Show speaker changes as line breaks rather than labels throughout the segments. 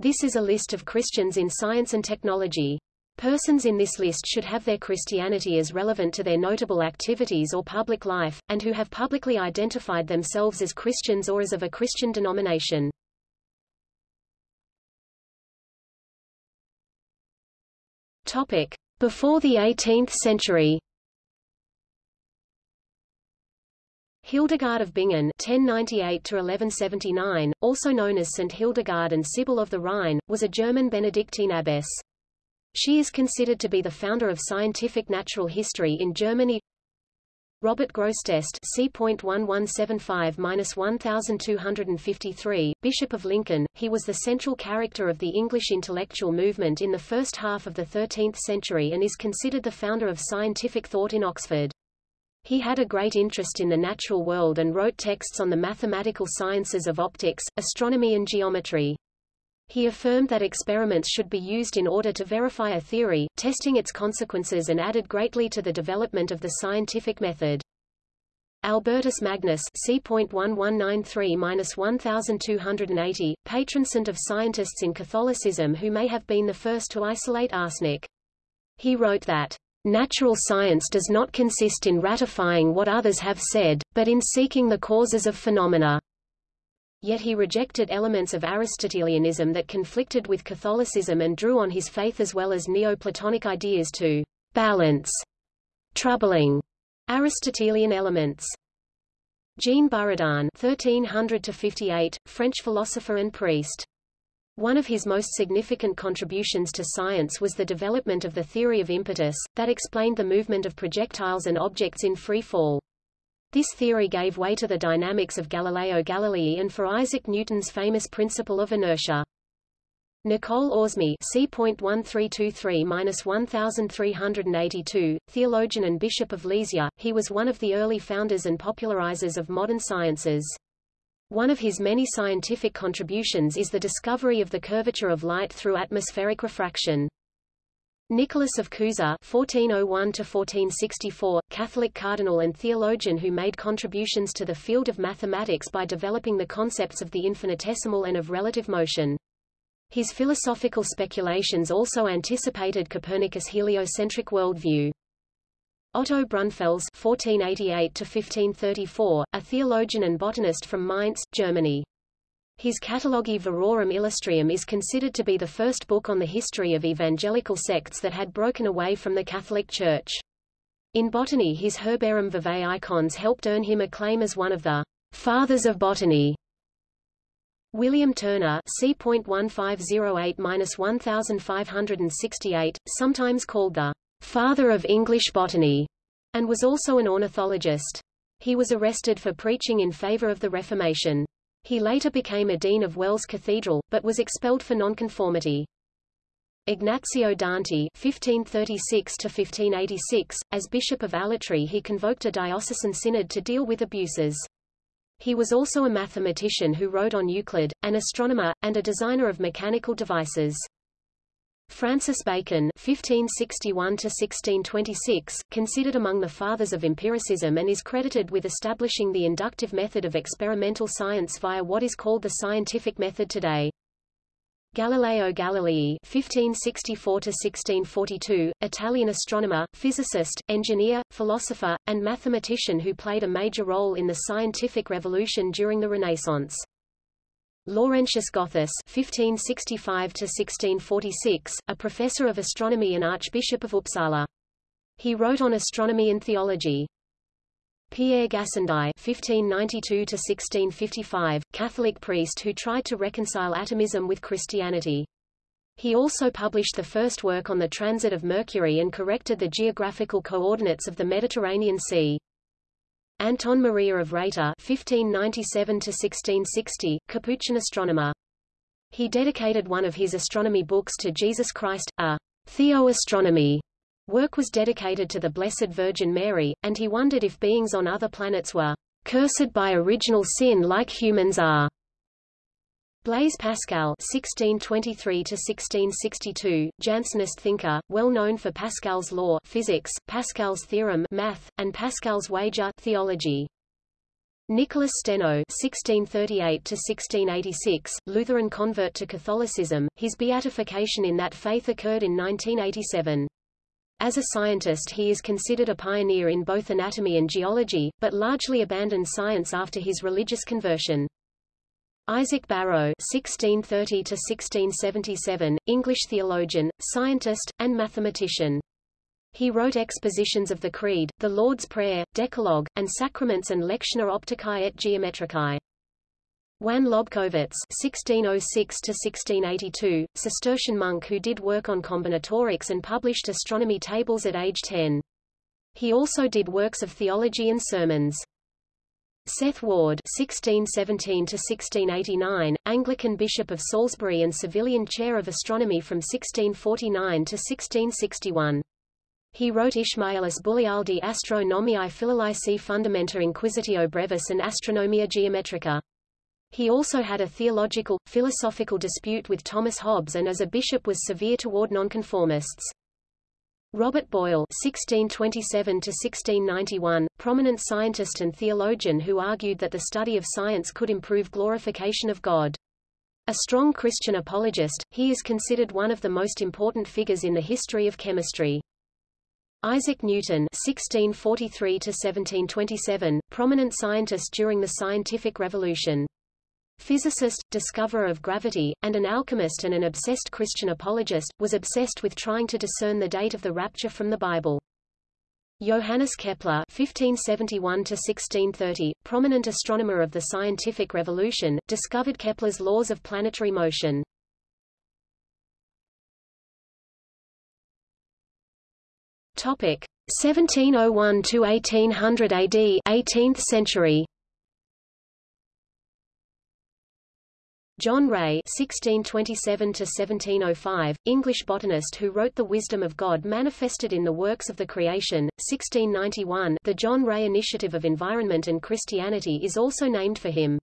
This is a list of Christians in science and technology. Persons in this list should have their Christianity as relevant to their notable activities or public life, and who have publicly identified themselves as Christians or as of a Christian denomination. Topic. Before the 18th century Hildegard of Bingen (1098–1179), also known as Saint Hildegard and Sibyl of the Rhine, was a German Benedictine abbess. She is considered to be the founder of scientific natural history in Germany. Robert Grosseteste c.1175-1253, Bishop of Lincoln, he was the central character of the English intellectual movement in the first half of the 13th century and is considered the founder of scientific thought in Oxford. He had a great interest in the natural world and wrote texts on the mathematical sciences of optics, astronomy and geometry. He affirmed that experiments should be used in order to verify a theory, testing its consequences and added greatly to the development of the scientific method. Albertus Magnus c.1193-1280, patron saint of scientists in Catholicism who may have been the first to isolate arsenic. He wrote that, Natural science does not consist in ratifying what others have said, but in seeking the causes of phenomena. Yet he rejected elements of Aristotelianism that conflicted with Catholicism and drew on his faith as well as Neoplatonic ideas to balance troubling Aristotelian elements. Jean Buridan (1300–58), French philosopher and priest. One of his most significant contributions to science was the development of the theory of impetus, that explained the movement of projectiles and objects in free fall. This theory gave way to the dynamics of Galileo Galilei and for Isaac Newton's famous principle of inertia. Nicole Oresme c.1323-1382, theologian and bishop of Lisieux, he was one of the early founders and popularizers of modern sciences. One of his many scientific contributions is the discovery of the curvature of light through atmospheric refraction. Nicholas of Cusa (1401–1464), Catholic cardinal and theologian who made contributions to the field of mathematics by developing the concepts of the infinitesimal and of relative motion. His philosophical speculations also anticipated Copernicus' heliocentric worldview. Otto Brunfels (1488–1534), a theologian and botanist from Mainz, Germany. His Catalogi Verorum Illustrium is considered to be the first book on the history of evangelical sects that had broken away from the Catholic Church. In botany his Herbarum Vivae Icons helped earn him acclaim as one of the fathers of botany. William Turner c.1508-1568, sometimes called the father of English botany, and was also an ornithologist. He was arrested for preaching in favor of the Reformation. He later became a dean of Wells Cathedral, but was expelled for nonconformity. Ignazio Danti (1536–1586), as Bishop of Alatri, he convoked a diocesan synod to deal with abuses. He was also a mathematician who wrote on Euclid, an astronomer, and a designer of mechanical devices. Francis Bacon (1561–1626), considered among the fathers of empiricism and is credited with establishing the inductive method of experimental science via what is called the scientific method today. Galileo Galilei (1564–1642), Italian astronomer, physicist, engineer, philosopher, and mathematician who played a major role in the scientific revolution during the Renaissance. Laurentius Gothus (1565–1646), a professor of astronomy and Archbishop of Uppsala. He wrote on astronomy and theology. Pierre Gassendi (1592–1655), Catholic priest who tried to reconcile atomism with Christianity. He also published the first work on the transit of Mercury and corrected the geographical coordinates of the Mediterranean Sea. Anton Maria of Rheita (1597–1660), Capuchin astronomer. He dedicated one of his astronomy books to Jesus Christ, a theoastronomy work was dedicated to the Blessed Virgin Mary, and he wondered if beings on other planets were cursed by original sin like humans are. Blaise Pascal (1623–1662), Jansenist thinker, well known for Pascal's law, physics, Pascal's theorem, math, and Pascal's wager, theology. Nicholas Steno (1638–1686), Lutheran convert to Catholicism. His beatification in that faith occurred in 1987. As a scientist he is considered a pioneer in both anatomy and geology, but largely abandoned science after his religious conversion. Isaac Barrow (1630–1677), English theologian, scientist, and mathematician. He wrote expositions of the Creed, the Lord's Prayer, Decalogue, and Sacraments and Lectiones Opticae et Geometricae. Jan Lobkowicz (1606–1682), Cistercian monk who did work on combinatorics and published astronomy tables at age 10. He also did works of theology and sermons. Seth Ward (1617–1689), Anglican Bishop of Salisbury and Savilian Chair of Astronomy from 1649 to 1661. He wrote Ishmaelis Bullialdi Astronomiae Philolaisi Fundamenta Inquisitio Brevis and Astronomia Geometrica. He also had a theological, philosophical dispute with Thomas Hobbes and as a bishop was severe toward nonconformists. Robert Boyle (1627–1691), prominent scientist and theologian who argued that the study of science could improve glorification of God. A strong Christian apologist, he is considered one of the most important figures in the history of chemistry. Isaac Newton (1643–1727), prominent scientist during the scientific revolution physicist, discoverer of gravity, and an alchemist and an obsessed Christian apologist, was obsessed with trying to discern the date of the rapture from the Bible. Johannes Kepler (1571–1630), prominent astronomer of the scientific revolution, discovered Kepler's laws of planetary motion. Topic: 1701 to 1800 AD, 18th century. John Ray (1627–1705), English botanist who wrote *The Wisdom of God Manifested in the Works of the Creation*, 1691. The John Ray Initiative of Environment and Christianity is also named for him.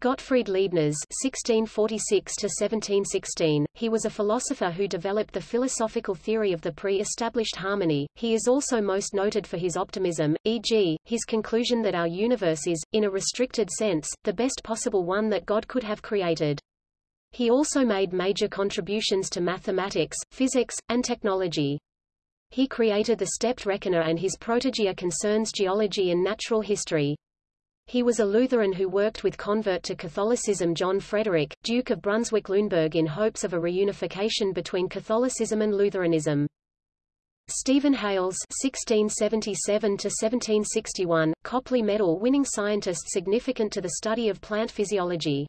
Gottfried Leibniz (1646–1716). He was a philosopher who developed the philosophical theory of the pre-established harmony. He is also most noted for his optimism, e.g., his conclusion that our universe is, in a restricted sense, the best possible one that God could have created. He also made major contributions to mathematics, physics, and technology. He created the stepped reckoner and his Protogaea concerns geology and natural history. He was a Lutheran who worked with convert to Catholicism John Frederick, Duke of Brunswick-Luneburg in hopes of a reunification between Catholicism and Lutheranism. Stephen Hales (1677–1761), Copley Medal-winning scientist significant to the study of plant physiology.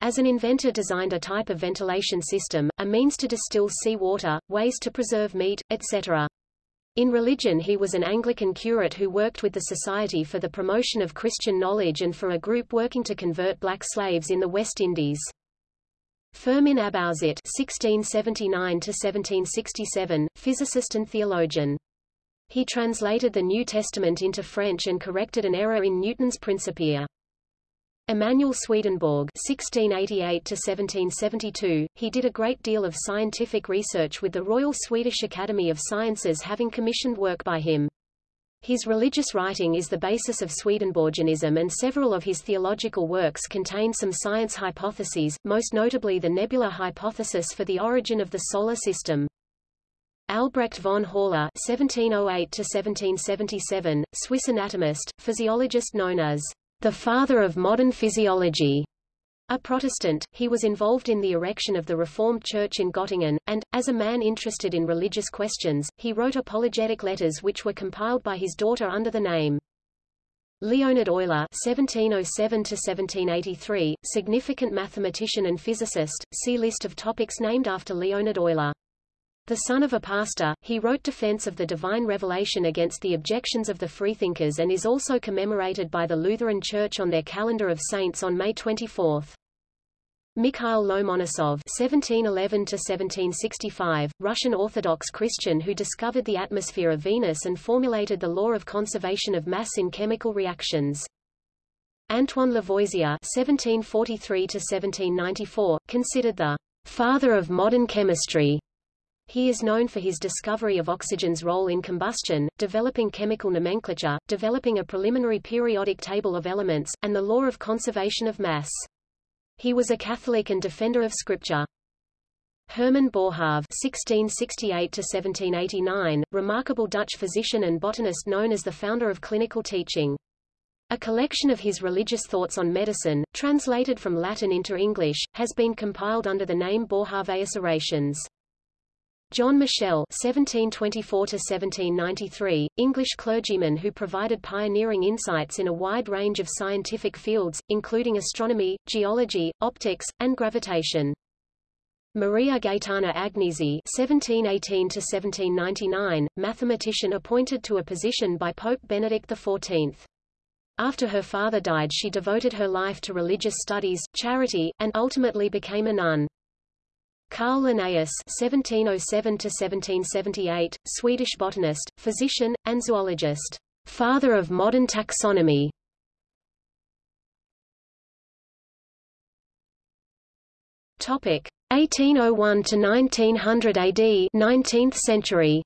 As an inventor designed a type of ventilation system, a means to distill sea water, ways to preserve meat, etc. In religion he was an Anglican curate who worked with the Society for the Promotion of Christian Knowledge and for a group working to convert black slaves in the West Indies. Firmin Abauzit (1679–1767), physicist and theologian. He translated the New Testament into French and corrected an error in Newton's Principia. Emanuel Swedenborg (1688–1772), he did a great deal of scientific research with the Royal Swedish Academy of Sciences having commissioned work by him. His religious writing is the basis of Swedenborgianism and several of his theological works contain some science hypotheses, most notably the nebula hypothesis for the origin of the Solar System. Albrecht von Haller (1708–1777), Swiss anatomist, physiologist known as the father of modern physiology. A Protestant, he was involved in the erection of the Reformed Church in Göttingen, and, as a man interested in religious questions, he wrote apologetic letters which were compiled by his daughter under the name Leonhard Euler (1707–1783), significant mathematician and physicist. See list of topics named after Leonhard Euler. The son of a pastor, he wrote defense of the divine revelation against the objections of the freethinkers and is also commemorated by the Lutheran Church on their calendar of saints on May 24. Mikhail Lomonosov (1711–1765), Russian Orthodox Christian who discovered the atmosphere of Venus and formulated the law of conservation of mass in chemical reactions. Antoine Lavoisier (1743–1794), considered the father of modern chemistry He is known for his discovery of oxygen's role in combustion, developing chemical nomenclature, developing a preliminary periodic table of elements, and the law of conservation of mass. He was a Catholic and defender of Scripture. Herman Boerhaave (1668–1789), remarkable Dutch physician and botanist known as the founder of clinical teaching. A collection of his religious thoughts on medicine, translated from Latin into English, has been compiled under the name Boerhaaveus Orations. John Michell (1724–1793), English clergyman who provided pioneering insights in a wide range of scientific fields, including astronomy, geology, optics, and gravitation. Maria Gaetana Agnesi (1718–1799), mathematician appointed to a position by Pope Benedict XIV. After her father died she devoted her life to religious studies, charity, and ultimately became a nun. Carl Linnaeus (1707–1778), Swedish botanist, physician, and zoologist, father of modern taxonomy. Topic: 1801 to 1900 AD, 19th century.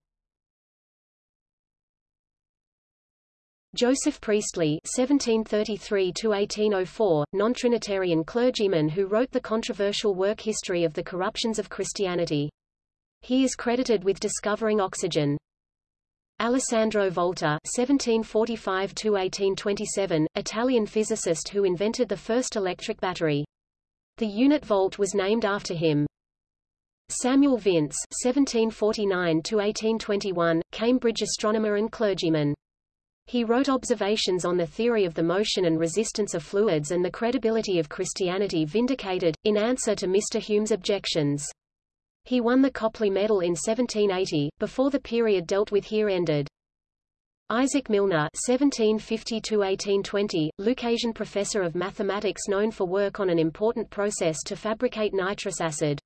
Joseph Priestley (1733–1804), non-Trinitarian clergyman who wrote the controversial work History of the Corruptions of Christianity. He is credited with discovering oxygen. Alessandro Volta (1745–1827), Italian physicist who invented the first electric battery. The unit volt was named after him. Samuel Vince (1749–1821), Cambridge astronomer and clergyman. He wrote observations on the theory of the motion and resistance of fluids and the credibility of Christianity vindicated, in answer to Mr. Hume's objections. He won the Copley Medal in 1780, before the period dealt with here ended. Isaac Milner (1750–1820), Lucasian professor of mathematics known for work on an important process to fabricate nitrous acid.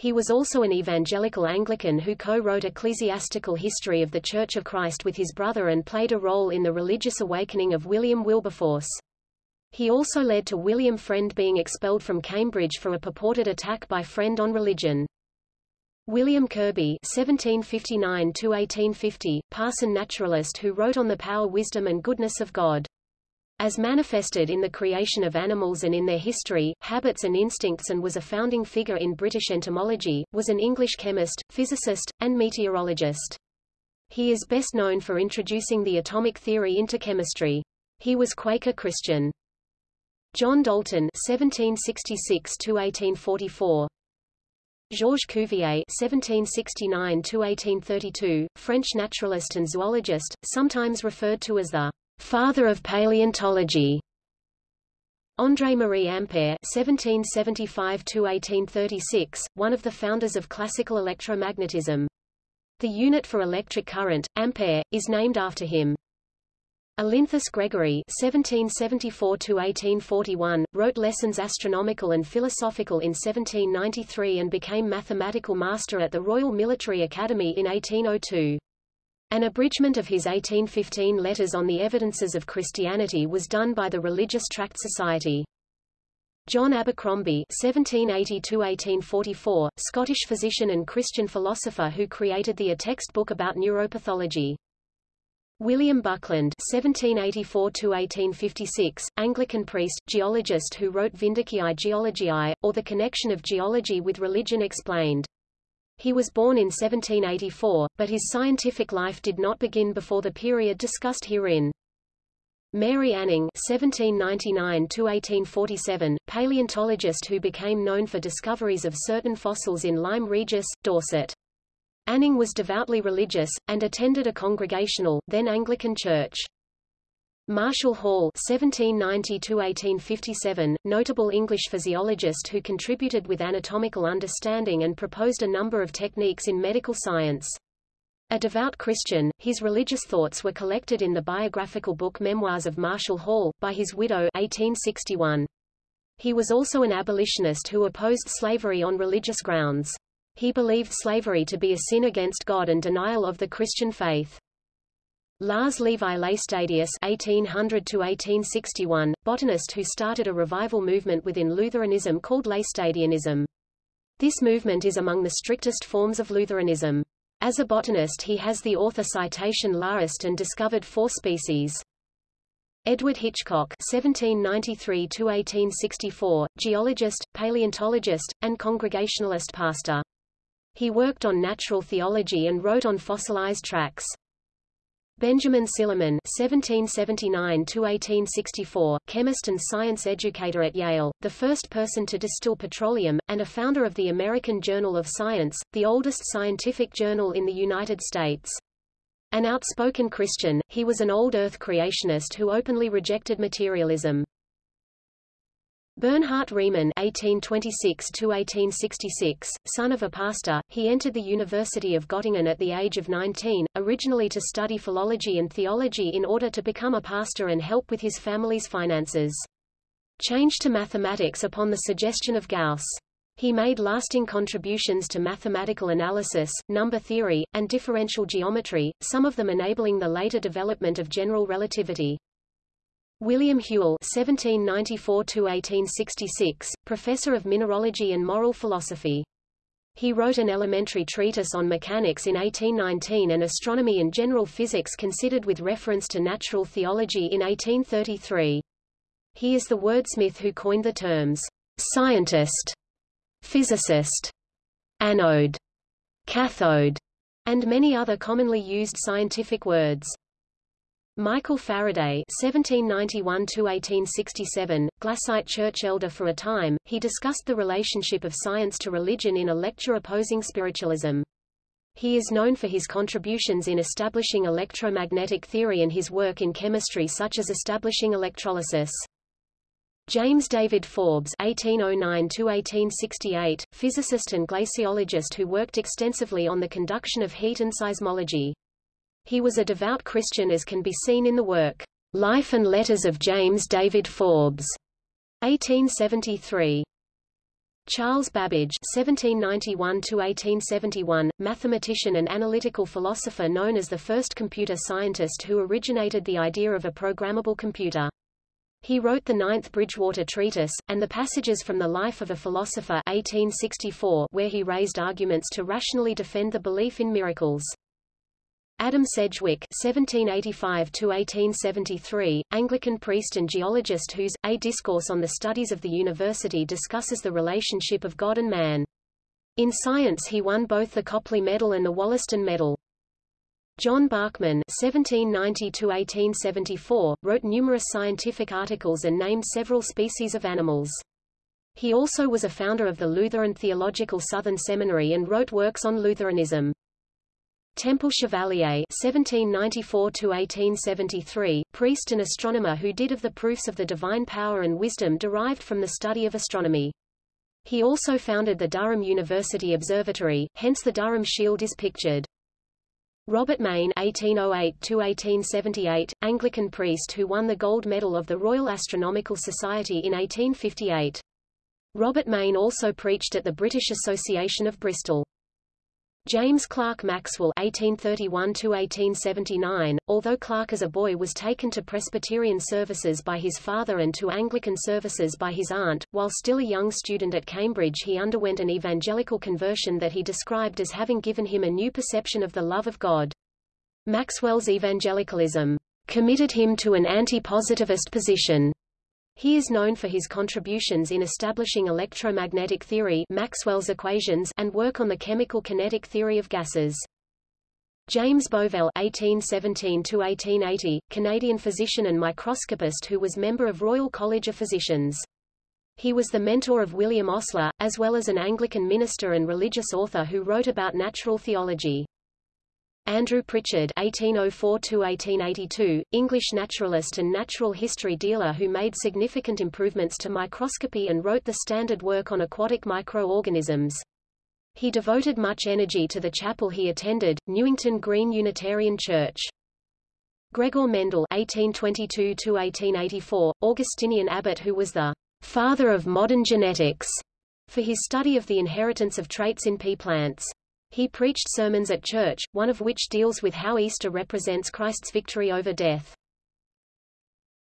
He was also an evangelical Anglican who co-wrote Ecclesiastical History of the Church of Christ with his brother and played a role in the religious awakening of William Wilberforce. He also led to William Friend being expelled from Cambridge for a purported attack by Friend on religion. William Kirby (1759–1850), parson naturalist who wrote on the power, wisdom, and goodness of God. As manifested in the creation of animals and in their history, habits and instincts and was a founding figure in British entomology, was an English chemist, physicist, and meteorologist. He is best known for introducing the atomic theory into chemistry. He was Quaker Christian. John Dalton (1766–1844), Georges Cuvier (1769–1832), French naturalist and zoologist, sometimes referred to as the father of paleontology. André-Marie Ampère (1775–1836), one of the founders of classical electromagnetism. The unit for electric current, ampere, is named after him. Olinthus Gregory (1774–1841) wrote lessons astronomical and philosophical in 1793 and became mathematical master at the Royal Military Academy in 1802. An abridgment of his 1815 letters on the evidences of Christianity was done by the Religious Tract Society. John Abercrombie (1780–1844), Scottish physician and Christian philosopher who created the A textbook about neuropathology. William Buckland (1784–1856), Anglican priest, geologist who wrote Vindiciae Geologiae, or The Connection of Geology with Religion Explained. He was born in 1784, but his scientific life did not begin before the period discussed herein. Mary Anning (1799–1847), paleontologist who became known for discoveries of certain fossils in Lyme Regis, Dorset. Anning was devoutly religious, and attended a Congregational, then Anglican church. Marshall Hall (1790–1857), notable English physiologist who contributed with anatomical understanding and proposed a number of techniques in medical science. A devout Christian, his religious thoughts were collected in the biographical book Memoirs of Marshall Hall, by his widow 1861. He was also an abolitionist who opposed slavery on religious grounds. He believed slavery to be a sin against God and denial of the Christian faith. Lars Levi Laestadius (1800–1861), botanist who started a revival movement within Lutheranism called Laestadianism. This movement is among the strictest forms of Lutheranism. As a botanist he has the author citation Larist and discovered four species. Edward Hitchcock (1793–1864), geologist, paleontologist, and Congregationalist pastor. He worked on natural theology and wrote on fossilized tracks. Benjamin Silliman (1779–1864), chemist and science educator at Yale, the first person to distill petroleum, and a founder of the American Journal of Science, the oldest scientific journal in the United States. An outspoken Christian, he was an old Earth creationist who openly rejected materialism. Bernhard Riemann (1826–1866), son of a pastor, he entered the University of Göttingen at the age of 19, originally to study philology and theology in order to become a pastor and help with his family's finances. Changed to mathematics upon the suggestion of Gauss. He made lasting contributions to mathematical analysis, number theory, and differential geometry, some of them enabling the later development of general relativity. William Whewell (1794–1866), professor of mineralogy and moral philosophy. He wrote an elementary treatise on mechanics in 1819 and astronomy and general physics considered with reference to natural theology in 1833. He is the wordsmith who coined the terms scientist physicist, anode, cathode, and many other commonly used scientific words. Michael Faraday (1791–1867), Glassite church elder for a time, he discussed the relationship of science to religion in a lecture opposing spiritualism. He is known for his contributions in establishing electromagnetic theory and his work in chemistry such as establishing electrolysis. James David Forbes (1809–1868), physicist and glaciologist who worked extensively on the conduction of heat and seismology. He was a devout Christian as can be seen in the work Life and Letters of James David Forbes, 1873. Charles Babbage (1791–1871), mathematician and analytical philosopher known as the first computer scientist who originated the idea of a programmable computer. He wrote the Ninth Bridgewater Treatise, and the passages from The Life of a Philosopher 1864 where he raised arguments to rationally defend the belief in miracles. Adam Sedgwick (1785–1873), Anglican priest and geologist whose A Discourse on the Studies of the University discusses the relationship of God and man. In science he won both the Copley Medal and the Wollaston Medal. John Bachman (1790–1874) wrote numerous scientific articles and named several species of animals. He also was a founder of the Lutheran Theological Southern Seminary and wrote works on Lutheranism. Temple Chevalier (1794–1873), priest and astronomer who did of the proofs of the divine power and wisdom derived from the study of astronomy. He also founded the Durham University Observatory, hence the Durham Shield is pictured. Robert Main (1808–1878), Anglican priest who won the gold medal of the Royal Astronomical Society in 1858. Robert Main also preached at the British Association of Bristol. James Clerk Maxwell (1831–1879), although Clerk as a boy was taken to Presbyterian services by his father and to Anglican services by his aunt, while still a young student at Cambridge he underwent an evangelical conversion that he described as having given him a new perception of the love of God. Maxwell's evangelicalism committed him to an anti-positivist position he is known for his contributions in establishing electromagnetic theory Maxwell's equations and work on the chemical kinetic theory of gases. James Bovell (1817–1880), Canadian physician and microscopist who was member of Royal College of Physicians. He was the mentor of William Osler, as well as an Anglican minister and religious author who wrote about natural theology. Andrew Pritchard (1804–1882), English naturalist and natural history dealer who made significant improvements to microscopy and wrote the standard work on aquatic microorganisms. He devoted much energy to the chapel he attended, Newington Green Unitarian Church. Gregor Mendel (1822–1884), Augustinian abbot who was the father of modern genetics, for his study of the inheritance of traits in pea plants. He preached sermons at church, one of which deals with how Easter represents Christ's victory over death.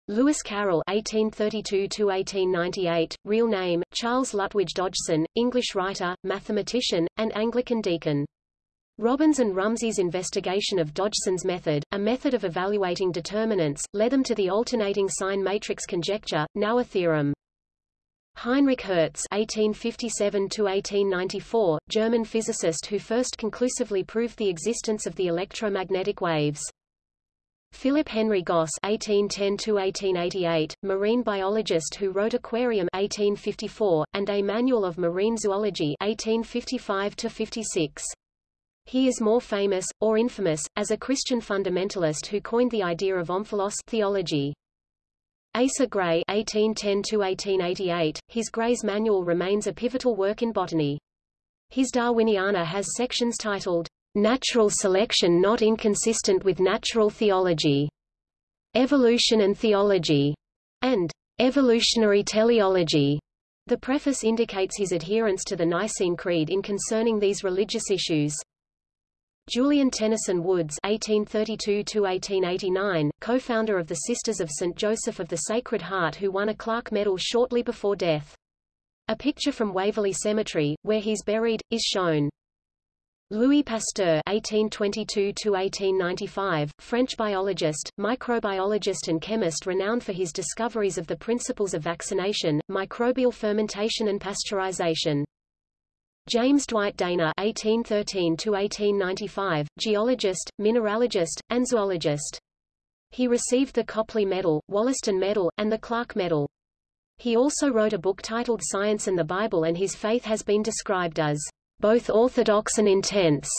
Lewis Carroll (1832–1898), real name Charles Lutwidge Dodgson, English writer, mathematician, and Anglican deacon. Robbins and Rumsey's investigation of Dodgson's method, a method of evaluating determinants, led them to the alternating sign matrix conjecture, now a theorem. Heinrich Hertz (1857–1894), German physicist who first conclusively proved the existence of the electromagnetic waves. Philip Henry Gosse (1810–1888), marine biologist who wrote Aquarium (1854) and A Manual of Marine Zoology (1855–56). He is more famous, or infamous, as a Christian fundamentalist who coined the idea of omphalos theology. Asa Gray (1810–1888), his Gray's Manual remains a pivotal work in botany. His Darwiniana has sections titled Natural selection not inconsistent with natural theology, Evolution and theology, and Evolutionary teleology. The preface indicates his adherence to the Nicene Creed in concerning these religious issues. Julian Tenison Woods (1832–1889), co-founder of the Sisters of St. Joseph of the Sacred Heart who won a Clark Medal shortly before death. A picture from Waverley Cemetery, where he's buried, is shown. Louis Pasteur (1822–1895), French biologist, microbiologist, and chemist renowned for his discoveries of the principles of vaccination, microbial fermentation, and pasteurization. James Dwight Dana (1813–1895), geologist, mineralogist, and zoologist. He received the Copley Medal, Wollaston Medal, and the Clark Medal. He also wrote a book titled Science and the Bible, and his faith has been described as both orthodox and intense.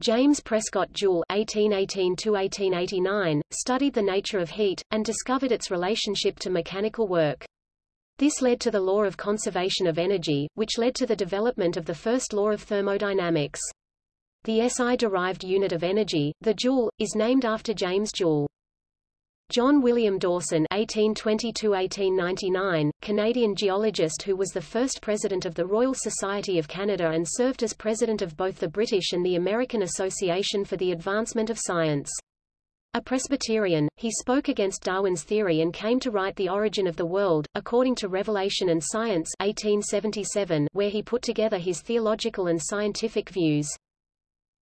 James Prescott Joule (1818–1889) studied the nature of heat and discovered its relationship to mechanical work. This led to the law of conservation of energy, which led to the development of the first law of thermodynamics. The SI-derived unit of energy, the joule, is named after James Joule. John William Dawson (1822–1899), Canadian geologist who was the first president of the Royal Society of Canada and served as president of both the British and the American Association for the Advancement of Science. A Presbyterian, he spoke against Darwin's theory and came to write The Origin of the World, according to Revelation and Science 1877, where he put together his theological and scientific views.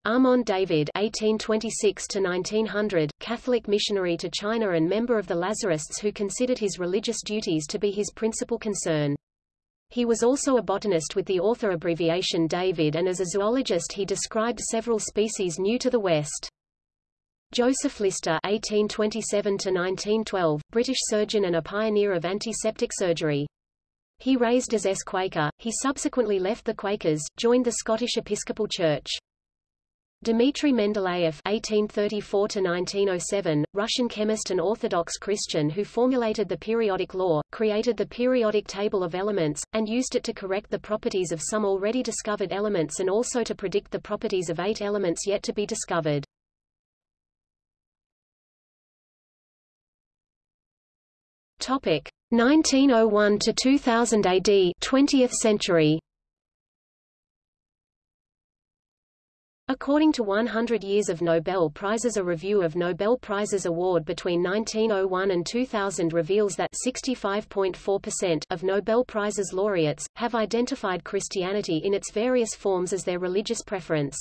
Armand David (1826–1900), Catholic missionary to China and member of the Lazarists who considered his religious duties to be his principal concern. He was also a botanist with the author abbreviation David and as a zoologist he described several species new to the West. Joseph Lister (1827–1912), British surgeon and a pioneer of antiseptic surgery. He raised as S. Quaker, he subsequently left the Quakers, joined the Scottish Episcopal Church. Dmitry Mendeleev (1834–1907), Russian chemist and Orthodox Christian who formulated the periodic law, created the periodic table of elements, and used it to correct the properties of some already discovered elements and also to predict the properties of eight elements yet to be discovered. Topic 1901 to 2000 AD, 20th century. According to 100 Years of Nobel Prizes a review of Nobel Prizes award between 1901 and 2000 reveals that 65.4% of Nobel Prizes laureates, have identified Christianity in its various forms as their religious preference.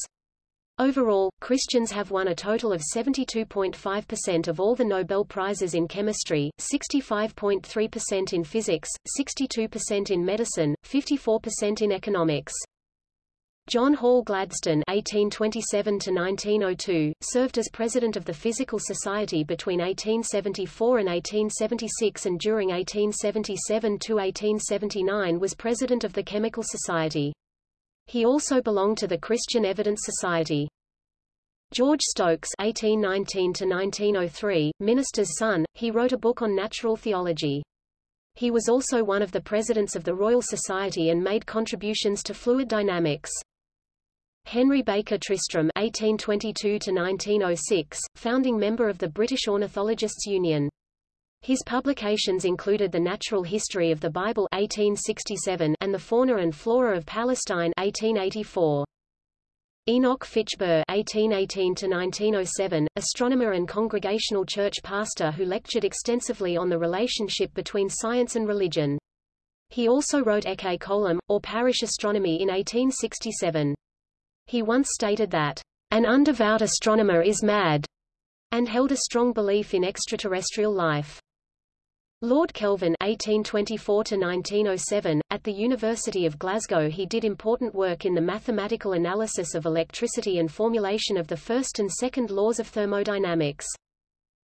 Overall, Christians have won a total of 72.5% of all the Nobel Prizes in chemistry, 65.3% in physics, 62% in medicine, 54% in economics. John Hall Gladstone (1827–1902) served as president of the Physical Society between 1874 and 1876, and during 1877 to 1879 was president of the Chemical Society. He also belonged to the Christian Evidence Society. George Stokes (1819–1903), minister's son, he wrote a book on natural theology. He was also one of the presidents of the Royal Society and made contributions to fluid dynamics. Henry Baker Tristram (1822–1906), founding member of the British Ornithologists' Union. His publications included The Natural History of the Bible 1867 and The Fauna and Flora of Palestine 1884. Enoch Fitch Burr (1818–1907), astronomer and congregational church pastor who lectured extensively on the relationship between science and religion. He also wrote Ecce Coelum, or Parish Astronomy in 1867. He once stated that, "...an undevout astronomer is mad," and held a strong belief in extraterrestrial life. Lord Kelvin (1824–1907) at the University of Glasgow, he did important work in the mathematical analysis of electricity and formulation of the first and second laws of thermodynamics.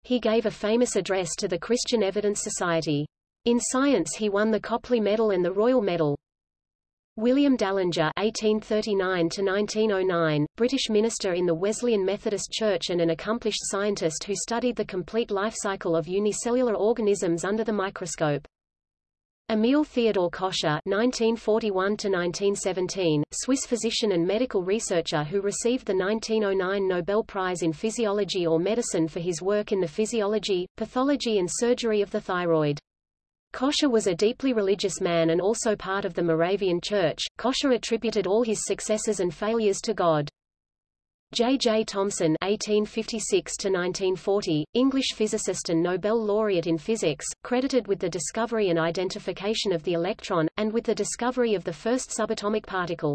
He gave a famous address to the Christian Evidence Society. In science, he won the Copley Medal and the Royal Medal. William Dallinger (1839–1909), British minister in the Wesleyan Methodist Church and an accomplished scientist who studied the complete life cycle of unicellular organisms under the microscope. Emil Theodor Kocher (1941–1917), Swiss physician and medical researcher who received the 1909 Nobel Prize in Physiology or Medicine for his work in the physiology, pathology and surgery of the thyroid. Kocher was a deeply religious man and also part of the Moravian Church. Kocher attributed all his successes and failures to God. J. J. Thomson (1856–1940), English physicist and Nobel laureate in physics, credited with the discovery and identification of the electron, and with the discovery of the first subatomic particle.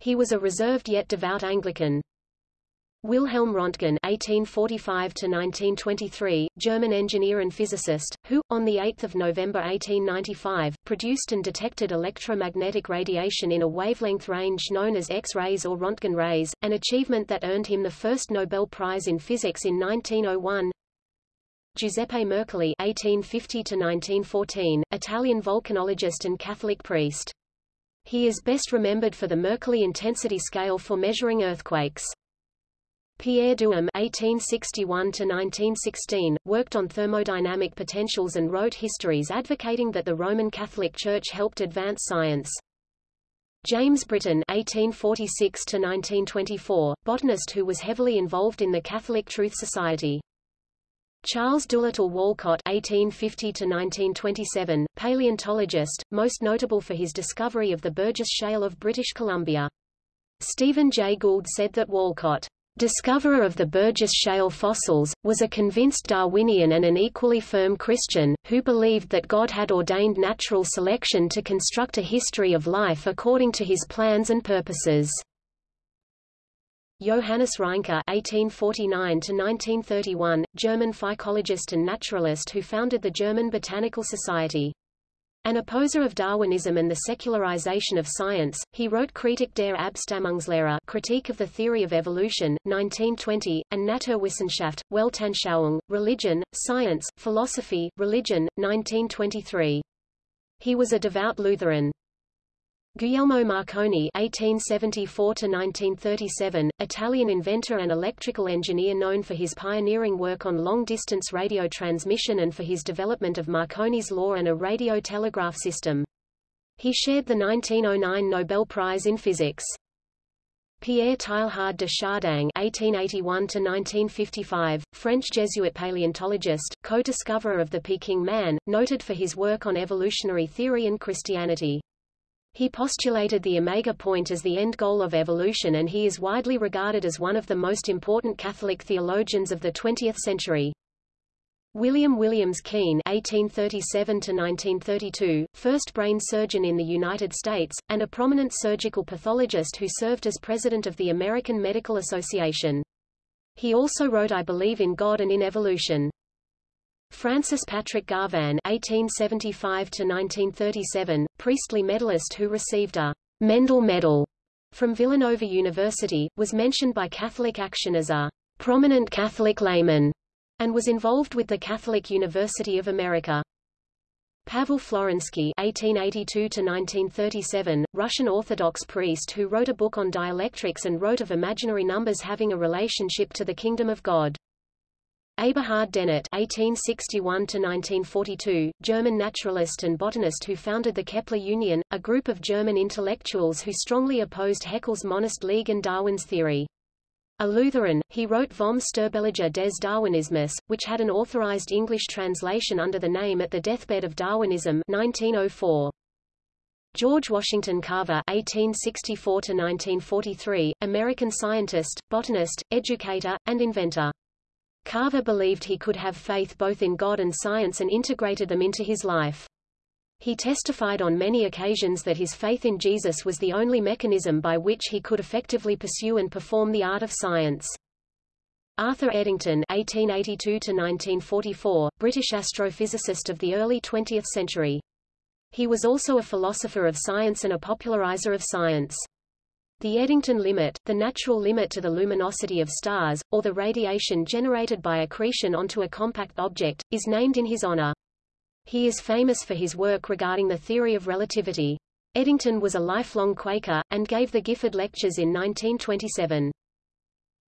He was a reserved yet devout Anglican. Wilhelm Röntgen (1845–1923), German engineer and physicist, who, on the 8th of November 1895, produced and detected electromagnetic radiation in a wavelength range known as X-rays or Röntgen rays, an achievement that earned him the first Nobel Prize in Physics in 1901. Giuseppe Mercalli (1850–1914), Italian volcanologist and Catholic priest. He is best remembered for the Mercalli intensity scale for measuring earthquakes. Pierre Duhem (1861–1916) worked on thermodynamic potentials and wrote histories advocating that the Roman Catholic Church helped advance science. James Britton (1846–1924), botanist who was heavily involved in the Catholic Truth Society. Charles Doolittle Walcott (1850–1927), paleontologist, most notable for his discovery of the Burgess Shale of British Columbia. Stephen Jay Gould said that Walcott discoverer of the Burgess Shale fossils, was a convinced Darwinian and an equally firm Christian, who believed that God had ordained natural selection to construct a history of life according to his plans and purposes. Johannes Reinke (1849–1931), German phycologist and naturalist who founded the German Botanical Society. An opposer of Darwinism and the secularization of science, he wrote Kritik der Abstammungslehre Critique of the Theory of Evolution, 1920, and Naturwissenschaft, Weltanschauung, Religion, Science, Philosophy, Religion, 1923. He was a devout Lutheran. Guglielmo Marconi (1874–1937), Italian inventor and electrical engineer known for his pioneering work on long-distance radio transmission and for his development of Marconi's law and a radio telegraph system. He shared the 1909 Nobel Prize in Physics. Pierre Teilhard de Chardin (1881–1955), French Jesuit paleontologist, co-discoverer of the Peking man, noted for his work on evolutionary theory and Christianity. He postulated the omega point as the end goal of evolution and he is widely regarded as one of the most important Catholic theologians of the 20th century. William Williams Keen (1837–1932), first brain surgeon in the United States, and a prominent surgical pathologist who served as president of the American Medical Association. He also wrote I Believe in God and in Evolution. Francis Patrick Garvan (1875–1937), Priestley medalist who received a Mendel Medal from Villanova University, was mentioned by Catholic Action as a prominent Catholic layman, and was involved with the Catholic University of America. Pavel Florensky (1882–1937), Russian Orthodox priest who wrote a book on dielectrics and wrote of imaginary numbers having a relationship to the kingdom of God. Eberhard Dennert (1861–1942), German naturalist and botanist who founded the Kepler Union, a group of German intellectuals who strongly opposed Haeckel's Monist League and Darwin's theory. A Lutheran, he wrote Vom Sterbelager des Darwinismus, which had an authorized English translation under the name At the Deathbed of Darwinism 1904. George Washington Carver (1864–1943), American scientist, botanist, educator, and inventor. Carver believed he could have faith both in God and science and integrated them into his life. He testified on many occasions that his faith in Jesus was the only mechanism by which he could effectively pursue and perform the art of science. Arthur Eddington (1882–1944), British astrophysicist of the early 20th century. He was also a philosopher of science and a popularizer of science. The Eddington limit, the natural limit to the luminosity of stars, or the radiation generated by accretion onto a compact object, is named in his honor. He is famous for his work regarding the theory of relativity. Eddington was a lifelong Quaker, and gave the Gifford Lectures in 1927.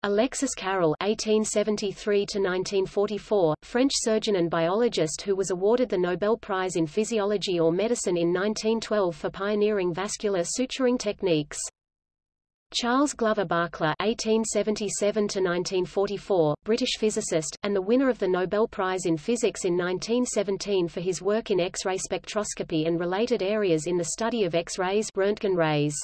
Alexis Carrel (1873–1944), French surgeon and biologist who was awarded the Nobel Prize in Physiology or Medicine in 1912 for pioneering vascular suturing techniques. Charles Glover Barkla (1877–1944), British physicist, and the winner of the Nobel Prize in Physics in 1917 for his work in X-ray spectroscopy and related areas in the study of X-rays, Röntgen rays.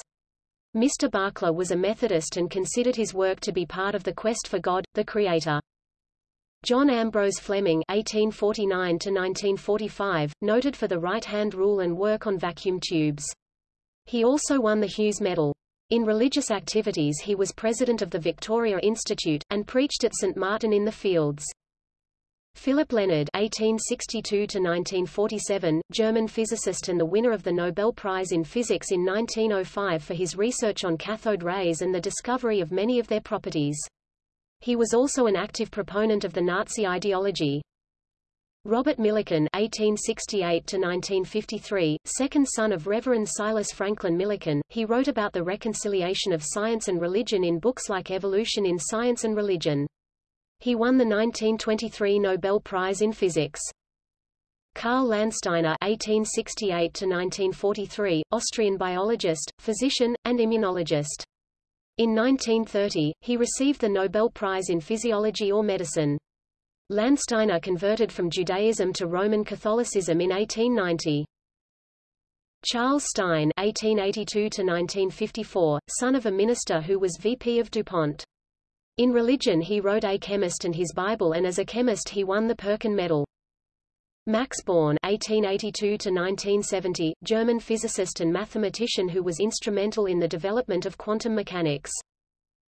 Mr. Barkla was a Methodist and considered his work to be part of the quest for God, the Creator. John Ambrose Fleming (1849–1945), noted for the right-hand rule and work on vacuum tubes. He also won the Hughes Medal. In religious activities he was president of the Victoria Institute, and preached at St. Martin in the Fields. Philipp Lenard (1862–1947), German physicist and the winner of the Nobel Prize in Physics in 1905 for his research on cathode rays and the discovery of many of their properties. He was also an active proponent of the Nazi ideology. Robert Millikan (1868–1953), second son of Reverend Silas Franklin Millikan, he wrote about the reconciliation of science and religion in books like Evolution in Science and Religion. He won the 1923 Nobel Prize in Physics. Karl Landsteiner (1868–1943), Austrian biologist, physician, and immunologist. In 1930, he received the Nobel Prize in Physiology or Medicine. Landsteiner converted from Judaism to Roman Catholicism in 1890. Charles Stine (1882–1954), son of a minister who was VP of DuPont. In religion he wrote A Chemist and His Bible and as a chemist he won the Perkin Medal. Max Born (1882–1970), German physicist and mathematician who was instrumental in the development of quantum mechanics.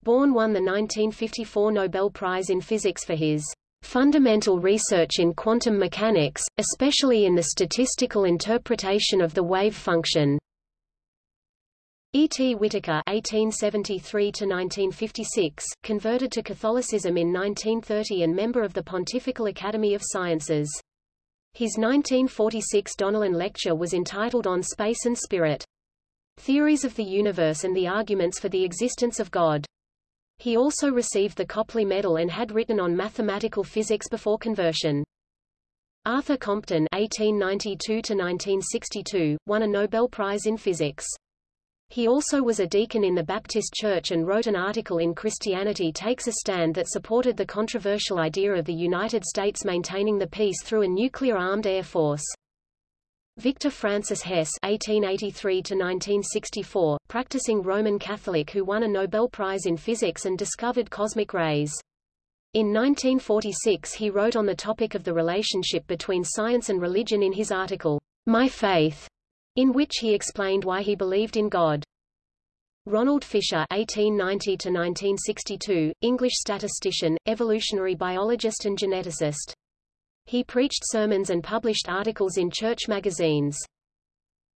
Born won the 1954 Nobel Prize in Physics for his fundamental research in quantum mechanics, especially in the statistical interpretation of the wave function. E. T. Whittaker (1873–1956), converted to Catholicism in 1930 and member of the Pontifical Academy of Sciences. His 1946 Donnellan lecture was entitled On Space and Spirit. Theories of the Universe and the Arguments for the Existence of God. He also received the Copley Medal and had written on mathematical physics before conversion. Arthur Compton (1892–1962) won a Nobel Prize in Physics. He also was a deacon in the Baptist Church and wrote an article in Christianity Takes a Stand that supported the controversial idea of the United States maintaining the peace through a nuclear-armed air force. Victor Francis Hess (1883–1964), practicing Roman Catholic who won a Nobel Prize in Physics and discovered cosmic rays. In 1946 he wrote on the topic of the relationship between science and religion in his article, My Faith, in which he explained why he believed in God. Ronald Fisher (1890–1962), English statistician, evolutionary biologist and geneticist. He preached sermons and published articles in church magazines.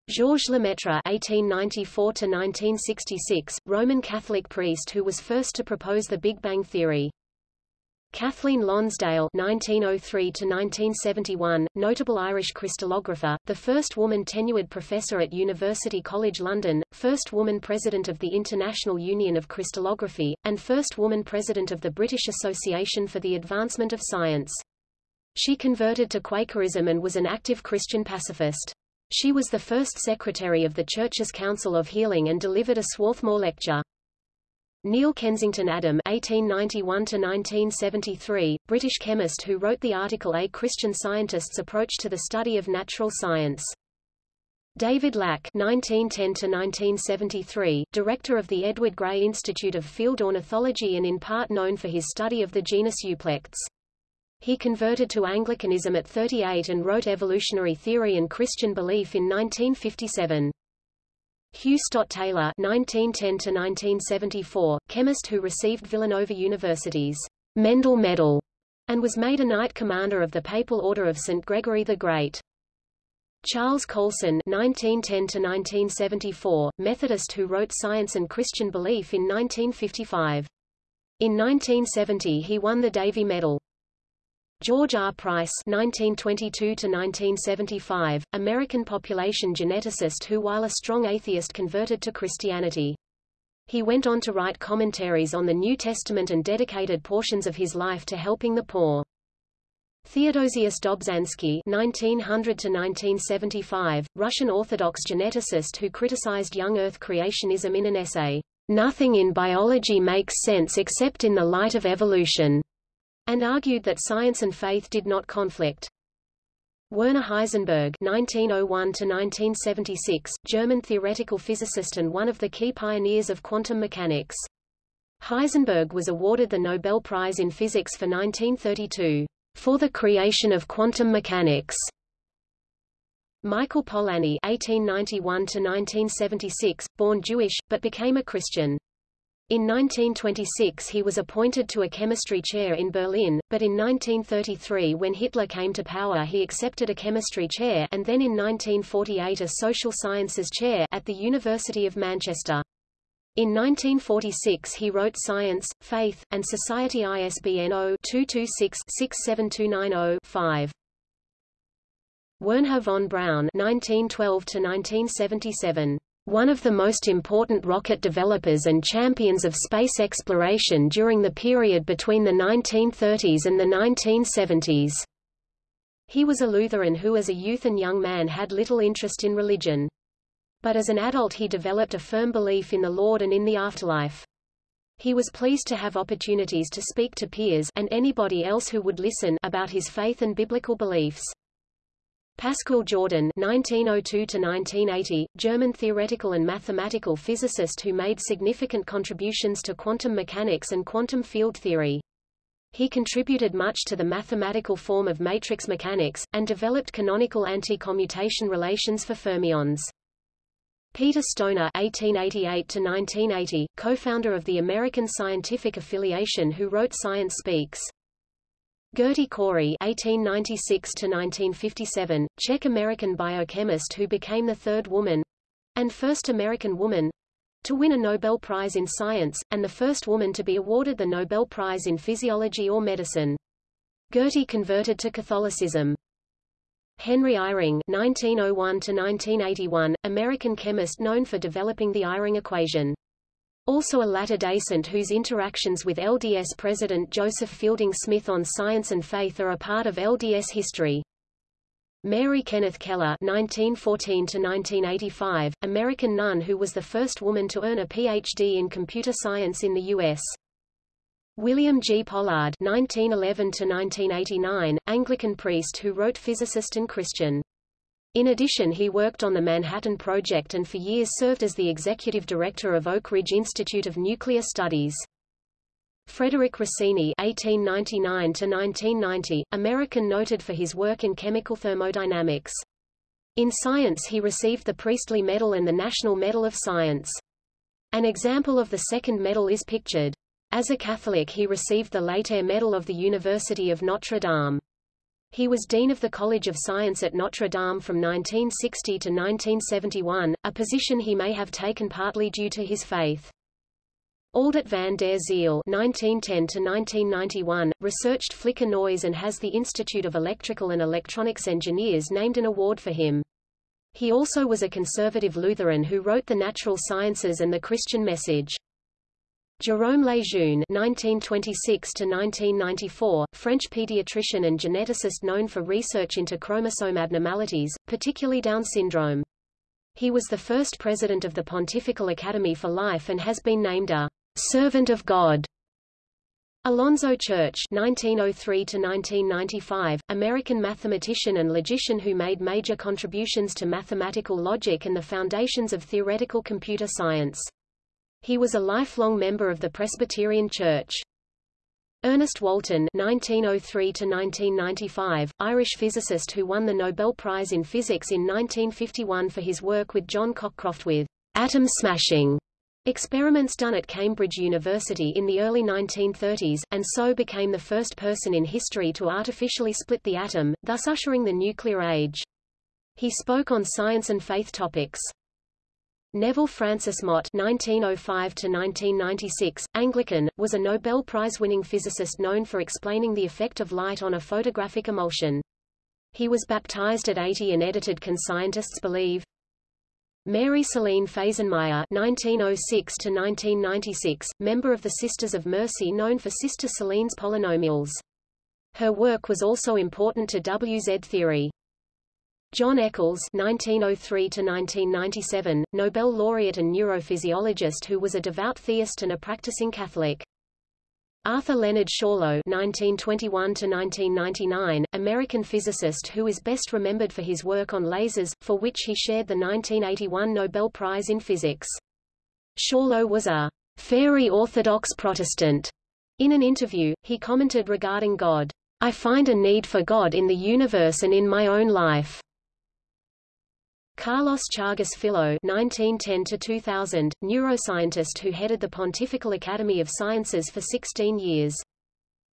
Georges Lemaitre (1894–1966), Roman Catholic priest who was first to propose the Big Bang theory. Kathleen Lonsdale (1903–1971), notable Irish crystallographer, the first woman tenured professor at University College London, first woman president of the International Union of Crystallography, and first woman president of the British Association for the Advancement of Science. She converted to Quakerism and was an active Christian pacifist. She was the first secretary of the Church's Council of Healing and delivered a Swarthmore lecture. Neil Kensington Adam (1891–1973), British chemist who wrote the article A Christian Scientist's Approach to the Study of Natural Science. David Lack (1910–1973), director of the Edward Grey Institute of Field Ornithology and in part known for his study of the genus Euplectes. He converted to Anglicanism at 38 and wrote Evolutionary Theory and Christian Belief in 1957. Hugh Stott Taylor (1910–1974), chemist who received Villanova University's Mendel Medal and was made a Knight Commander of the Papal Order of St. Gregory the Great. Charles Coulson (1910–1974), Methodist who wrote Science and Christian Belief in 1955. In 1970 he won the Davy Medal. George R. Price (1922–1975), American population geneticist who, while a strong atheist, converted to Christianity. He went on to write commentaries on the New Testament and dedicated portions of his life to helping the poor. Theodosius Dobzhansky (1900–1975), Russian Orthodox geneticist who criticized young Earth creationism in an essay, "Nothing in biology makes sense except in the light of evolution," and argued that science and faith did not conflict. Werner Heisenberg (1901–1976), German theoretical physicist and one of the key pioneers of quantum mechanics. Heisenberg was awarded the Nobel Prize in Physics for 1932 for the creation of quantum mechanics. Michael Polanyi (1891–1976), born Jewish but became a Christian. In 1926 he was appointed to a chemistry chair in Berlin, but in 1933 when Hitler came to power he accepted a chemistry chair and then in 1948 a social sciences chair at the University of Manchester. In 1946 he wrote Science, Faith, and Society ISBN 0-226-67290-5. Wernher von Braun 1912 One of the most important rocket developers and champions of space exploration during the period between the 1930s and the 1970s. He was a Lutheran who as a youth and young man had little interest in religion but as an adult he developed a firm belief in the Lord and in the afterlife. He was pleased to have opportunities to speak to peers and anybody else who would listen about his faith and biblical beliefs. Pascual Jordan (1902–1980), German theoretical and mathematical physicist who made significant contributions to quantum mechanics and quantum field theory. He contributed much to the mathematical form of matrix mechanics, and developed canonical anti-commutation relations for fermions. Peter Stoner (1888–1980), co-founder of the American Scientific Affiliation, who wrote Science Speaks. Gerty Cori (1896–1957), Czech-American biochemist who became the third woman, and first American woman, to win a Nobel Prize in Science, and the first woman to be awarded the Nobel Prize in Physiology or Medicine. Gerty converted to Catholicism. Henry Eyring (1901–1981), American chemist known for developing the Eyring equation. Also a Latter-day Saint whose interactions with LDS President Joseph Fielding Smith on science and faith are a part of LDS history. Mary Kenneth Keller (1914–1985), American nun who was the first woman to earn a Ph.D. in computer science in the U.S. William G. Pollard (1911–1989), Anglican priest who wrote Physicist and Christian. In addition he worked on the Manhattan Project and for years served as the executive director of Oak Ridge Institute of Nuclear Studies. Frederick Rossini (1899–1990), American noted for his work in chemical thermodynamics. In science he received the Priestley Medal and the National Medal of Science. An example of the second medal is pictured. As a Catholic he received the Laetare Medal of the University of Notre Dame. He was Dean of the College of Science at Notre Dame from 1960 to 1971, a position he may have taken partly due to his faith. Aldert van der Ziel (1910–1991) researched flicker noise and has the Institute of Electrical and Electronics Engineers named an award for him. He also was a conservative Lutheran who wrote The Natural Sciences and the Christian Message. Jérôme Lejeune (1926–1994), French pediatrician and geneticist known for research into chromosome abnormalities, particularly Down syndrome. He was the first president of the Pontifical Academy for Life and has been named a servant of God. Alonzo Church (1903–1995), American mathematician and logician who made major contributions to mathematical logic and the foundations of theoretical computer science. He was a lifelong member of the Presbyterian Church. Ernest Walton (1903–1995), Irish physicist who won the Nobel Prize in Physics in 1951 for his work with John Cockcroft with atom smashing Experiments done at Cambridge University in the early 1930s, and so became the first person in history to artificially split the atom, thus ushering the nuclear age. He spoke on science and faith topics. Neville Francis Mott (1905–1996), Anglican, was a Nobel Prize-winning physicist known for explaining the effect of light on a photographic emulsion. He was baptized at 80 and edited Can Scientists Believe? Mary Celine Fasenmyer (1906–1996), member of the Sisters of Mercy, known for Sister Celine's polynomials. Her work was also important to WZ theory. John Eccles (1903–1997), Nobel laureate and neurophysiologist who was a devout theist and a practicing Catholic. Arthur Leonard Schawlow (1921–1999), American physicist who is best remembered for his work on lasers, for which he shared the 1981 Nobel Prize in Physics. Schawlow was a fairy Orthodox Protestant. In an interview, he commented regarding God, "I find a need for God in the universe and in my own life." Carlos Chagas Filho (1910–2000), neuroscientist who headed the Pontifical Academy of Sciences for 16 years.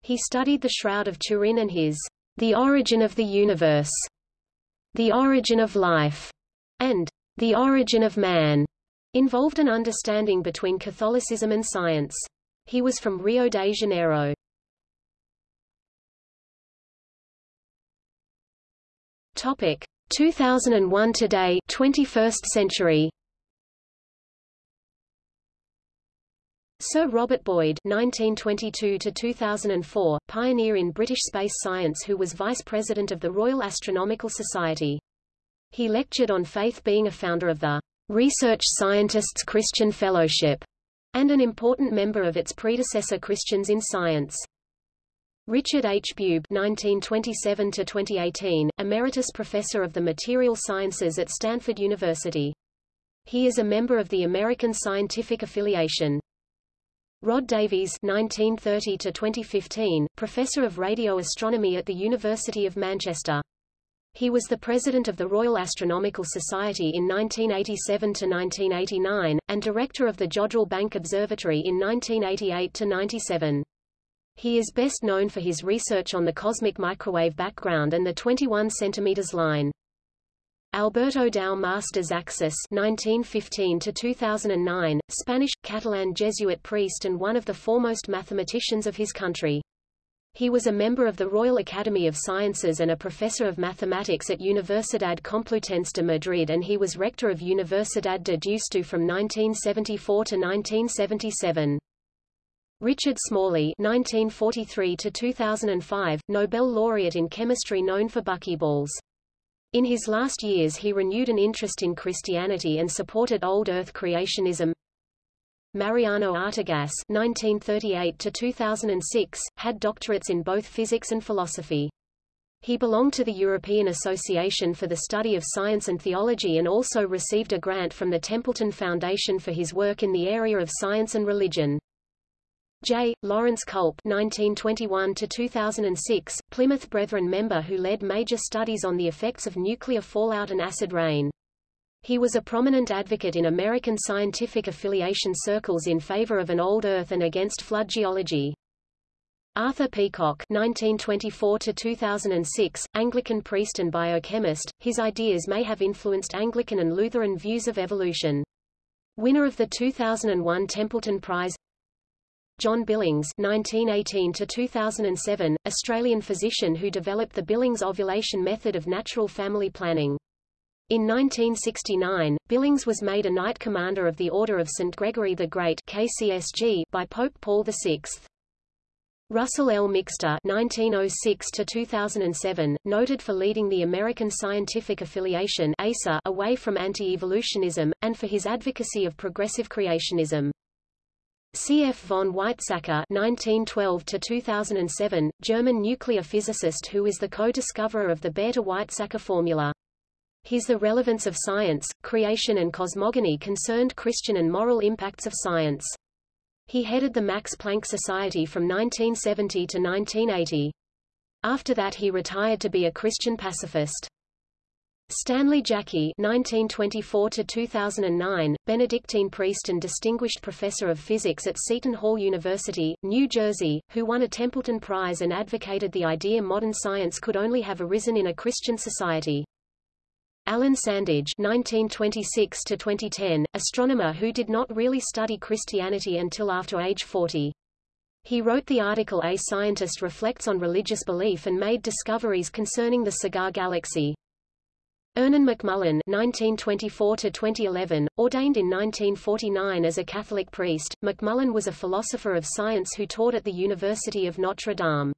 He studied the Shroud of Turin and his "The Origin of the Universe," "The Origin of Life," and "The Origin of Man," involved an understanding between Catholicism and science. He was from Rio de Janeiro. Topic: 2001 Today 21st century Sir Robert Boyd (1922–2004), pioneer in British space science, who was vice president of the Royal Astronomical Society. He lectured on faith, being a founder of the Research Scientists Christian Fellowship, and an important member of its predecessor Christians in Science. Richard H. Bube (1927–2018), emeritus professor of the material sciences at Stanford University. He is a member of the American Scientific Affiliation. Rod Davies (1930–2015), professor of radio astronomy at the University of Manchester. He was the president of the Royal Astronomical Society in 1987 to 1989 and director of the Jodrell Bank Observatory in 1988–97. He is best known for his research on the cosmic microwave background and the 21 cm line. Alberto Dao Masters de Zaxis (1915–2009), Spanish, Catalan Jesuit priest and one of the foremost mathematicians of his country. He was a member of the Royal Academy of Sciences and a professor of mathematics at Universidad Complutense de Madrid and he was rector of Universidad de Deusto from 1974 to 1977. Richard Smalley (1943–2005), Nobel laureate in chemistry, known for buckyballs. In his last years, he renewed an interest in Christianity and supported old Earth creationism. Mariano Artigas (1938–2006) had doctorates in both physics and philosophy. He belonged to the European Association for the Study of Science and Theology and also received a grant from the Templeton Foundation for his work in the area of science and religion. J. Lawrence Kulp (1921–2006), Plymouth Brethren member who led major studies on the effects of nuclear fallout and acid rain. He was a prominent advocate in American scientific affiliation circles in favor of an old Earth and against flood geology. Arthur Peacocke (1924–2006), Anglican priest and biochemist, his ideas may have influenced Anglican and Lutheran views of evolution. Winner of the 2001 Templeton Prize John Billings (1918–2007), Australian physician who developed the Billings ovulation method of natural family planning. In 1969, Billings was made a Knight Commander of the Order of St. Gregory the Great KCSG by Pope Paul VI. Russell L. Mixter (1906–2007), noted for leading the American Scientific Affiliation (ASA) away from anti-evolutionism, and for his advocacy of progressive creationism. C. F. von Weizsäcker (1912–2007), German nuclear physicist who is the co-discoverer of the Bethe-Weizsäcker formula. His The Relevance of Science, Creation and Cosmogony concerned Christian and moral impacts of science. He headed the Max Planck Society from 1970 to 1980. After that he retired to be a Christian pacifist. Stanley Jaki (1924–2009), Benedictine priest and distinguished professor of physics at Seton Hall University, New Jersey, who won a Templeton Prize and advocated the idea modern science could only have arisen in a Christian society. Alan Sandage (1926–2010), astronomer who did not really study Christianity until after age 40. He wrote the article A Scientist Reflects on Religious Belief and made discoveries concerning the Cigar Galaxy. Ernan McMullen (1924–2011), ordained in 1949 as a Catholic priest, McMullen was a philosopher of science who taught at the University of Notre Dame.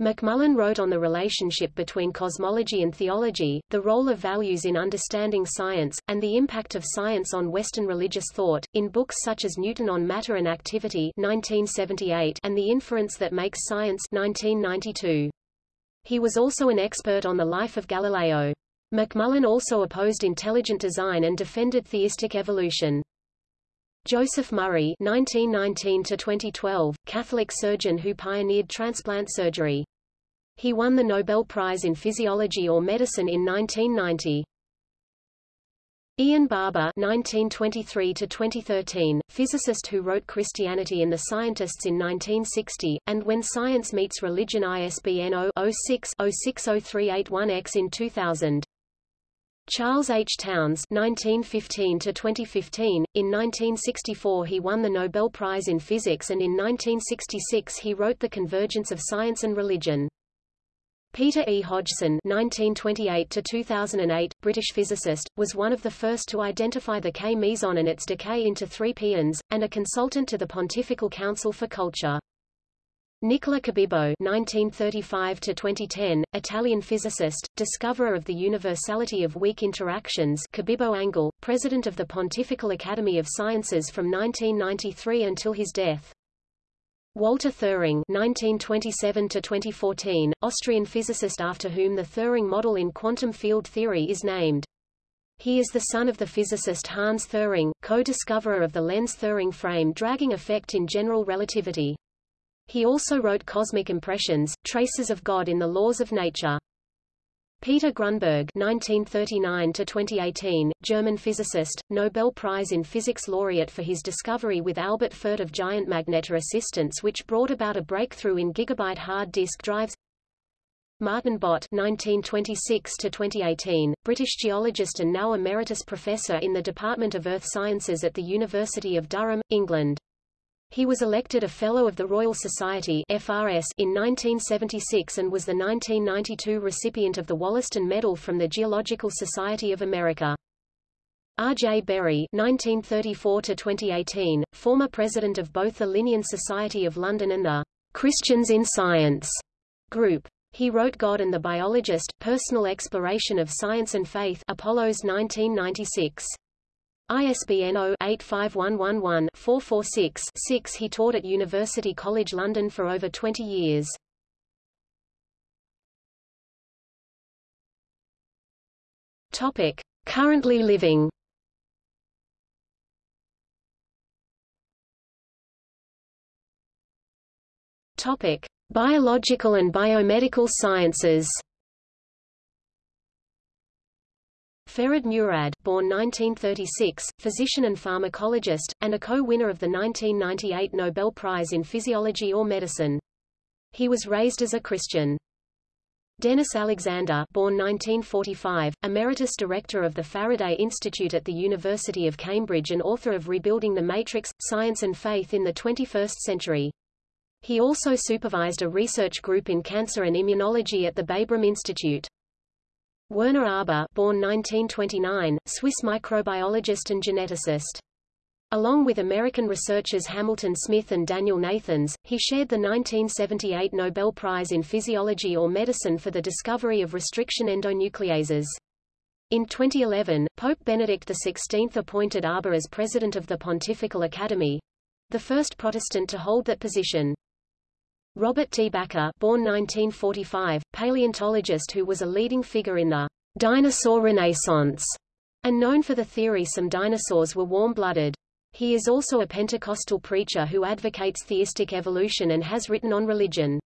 McMullen wrote on the relationship between cosmology and theology, the role of values in understanding science, and the impact of science on Western religious thought, in books such as Newton on Matter and Activity 1978 and The Inference That Makes Science 1992. He was also an expert on the life of Galileo. McMullen also opposed intelligent design and defended theistic evolution. Joseph Murray (1919–2012), Catholic surgeon who pioneered transplant surgery. He won the Nobel Prize in Physiology or Medicine in 1990. Ian Barbour (1923–2013), physicist who wrote Christianity and the Scientists in 1960, and When Science Meets Religion ISBN 0-06-060381-X in 2000. Charles H. Townes (1915–2015). In 1964, he won the Nobel Prize in Physics, and in 1966 he wrote *The Convergence of Science and Religion*. Peter E. Hodgson (1928–2008), British physicist, was one of the first to identify the K meson and its decay into three pions, and a consultant to the Pontifical Council for Culture. Nicola Cabibbo (1935–2010), Italian physicist, discoverer of the universality of weak interactions. Cabibbo angle, president of the Pontifical Academy of Sciences from 1993 until his death. Walter Thirring (1927–2014), Austrian physicist after whom the Thirring model in quantum field theory is named. He is the son of the physicist Hans Thirring, co-discoverer of the Lense-Thirring frame dragging effect in general relativity. He also wrote Cosmic Impressions, Traces of God in the Laws of Nature. Peter Grunberg (1939–2018), German physicist, Nobel Prize in Physics laureate for his discovery with Albert Fert of giant magnetoresistance, which brought about a breakthrough in gigabyte hard disk drives. Martin Bott (1926–2018), British geologist and now emeritus professor in the Department of Earth Sciences at the University of Durham, England. He was elected a Fellow of the Royal Society FRS in 1976 and was the 1992 recipient of the Wollaston Medal from the Geological Society of America. R. J. Berry (1934–2018), former president of both the Linnean Society of London and the Christians in Science group. He wrote God and the Biologist: Personal Exploration of Science and Faith, Apollos 1996. ISBN 0-85111-446-6 He taught at University College London for over 20 years. Topic. Currently living Topic: Biological and biomedical sciences. Ferid Murad, born 1936, physician and pharmacologist, and a co-winner of the 1998 Nobel Prize in Physiology or Medicine. He was raised as a Christian. Dennis Alexander born 1945, Emeritus Director of the Faraday Institute at the University of Cambridge and author of Rebuilding the Matrix, Science and Faith in the 21st Century. He also supervised a research group in cancer and immunology at the Babraham Institute. Werner Arber born 1929, Swiss microbiologist and geneticist. Along with American researchers Hamilton Smith and Daniel Nathans, he shared the 1978 Nobel Prize in Physiology or Medicine for the discovery of restriction endonucleases. In 2011, Pope Benedict XVI appointed Arber as president of the Pontifical Academy. the first Protestant to hold that position. Robert T. Bakker born 1945, paleontologist who was a leading figure in the dinosaur renaissance, and known for the theory some dinosaurs were warm-blooded. He is also a Pentecostal preacher who advocates theistic evolution and has written on religion.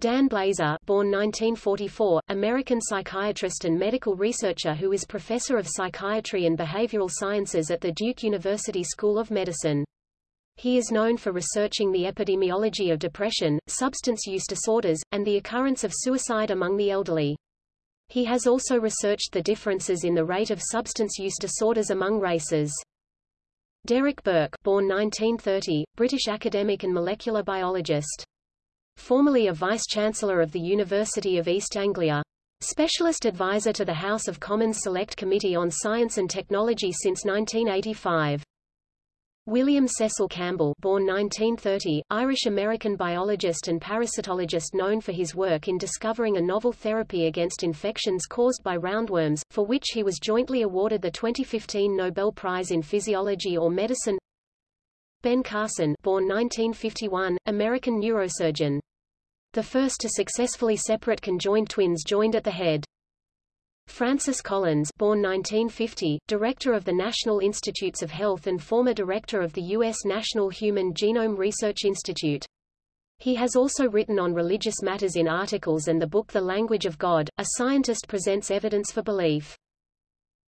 Dan Blazer born 1944, American psychiatrist and medical researcher who is professor of psychiatry and behavioral sciences at the Duke University School of Medicine. He is known for researching the epidemiology of depression, substance use disorders, and the occurrence of suicide among the elderly. He has also researched the differences in the rate of substance use disorders among races. Derek Burke born 1930, British academic and molecular biologist. Formerly a Vice-Chancellor of the University of East Anglia. Specialist advisor to the House of Commons Select Committee on Science and Technology since 1985. William Cecil Campbell born 1930, Irish-American biologist and parasitologist known for his work in discovering a novel therapy against infections caused by roundworms, for which he was jointly awarded the 2015 Nobel Prize in Physiology or Medicine Ben Carson born 1951, American neurosurgeon. The first to successfully separate conjoined twins joined at the head. Francis Collins born 1950, director of the National Institutes of Health and former director of the U.S. National Human Genome Research Institute. He has also written on religious matters in articles and the book The Language of God, A Scientist Presents Evidence for Belief.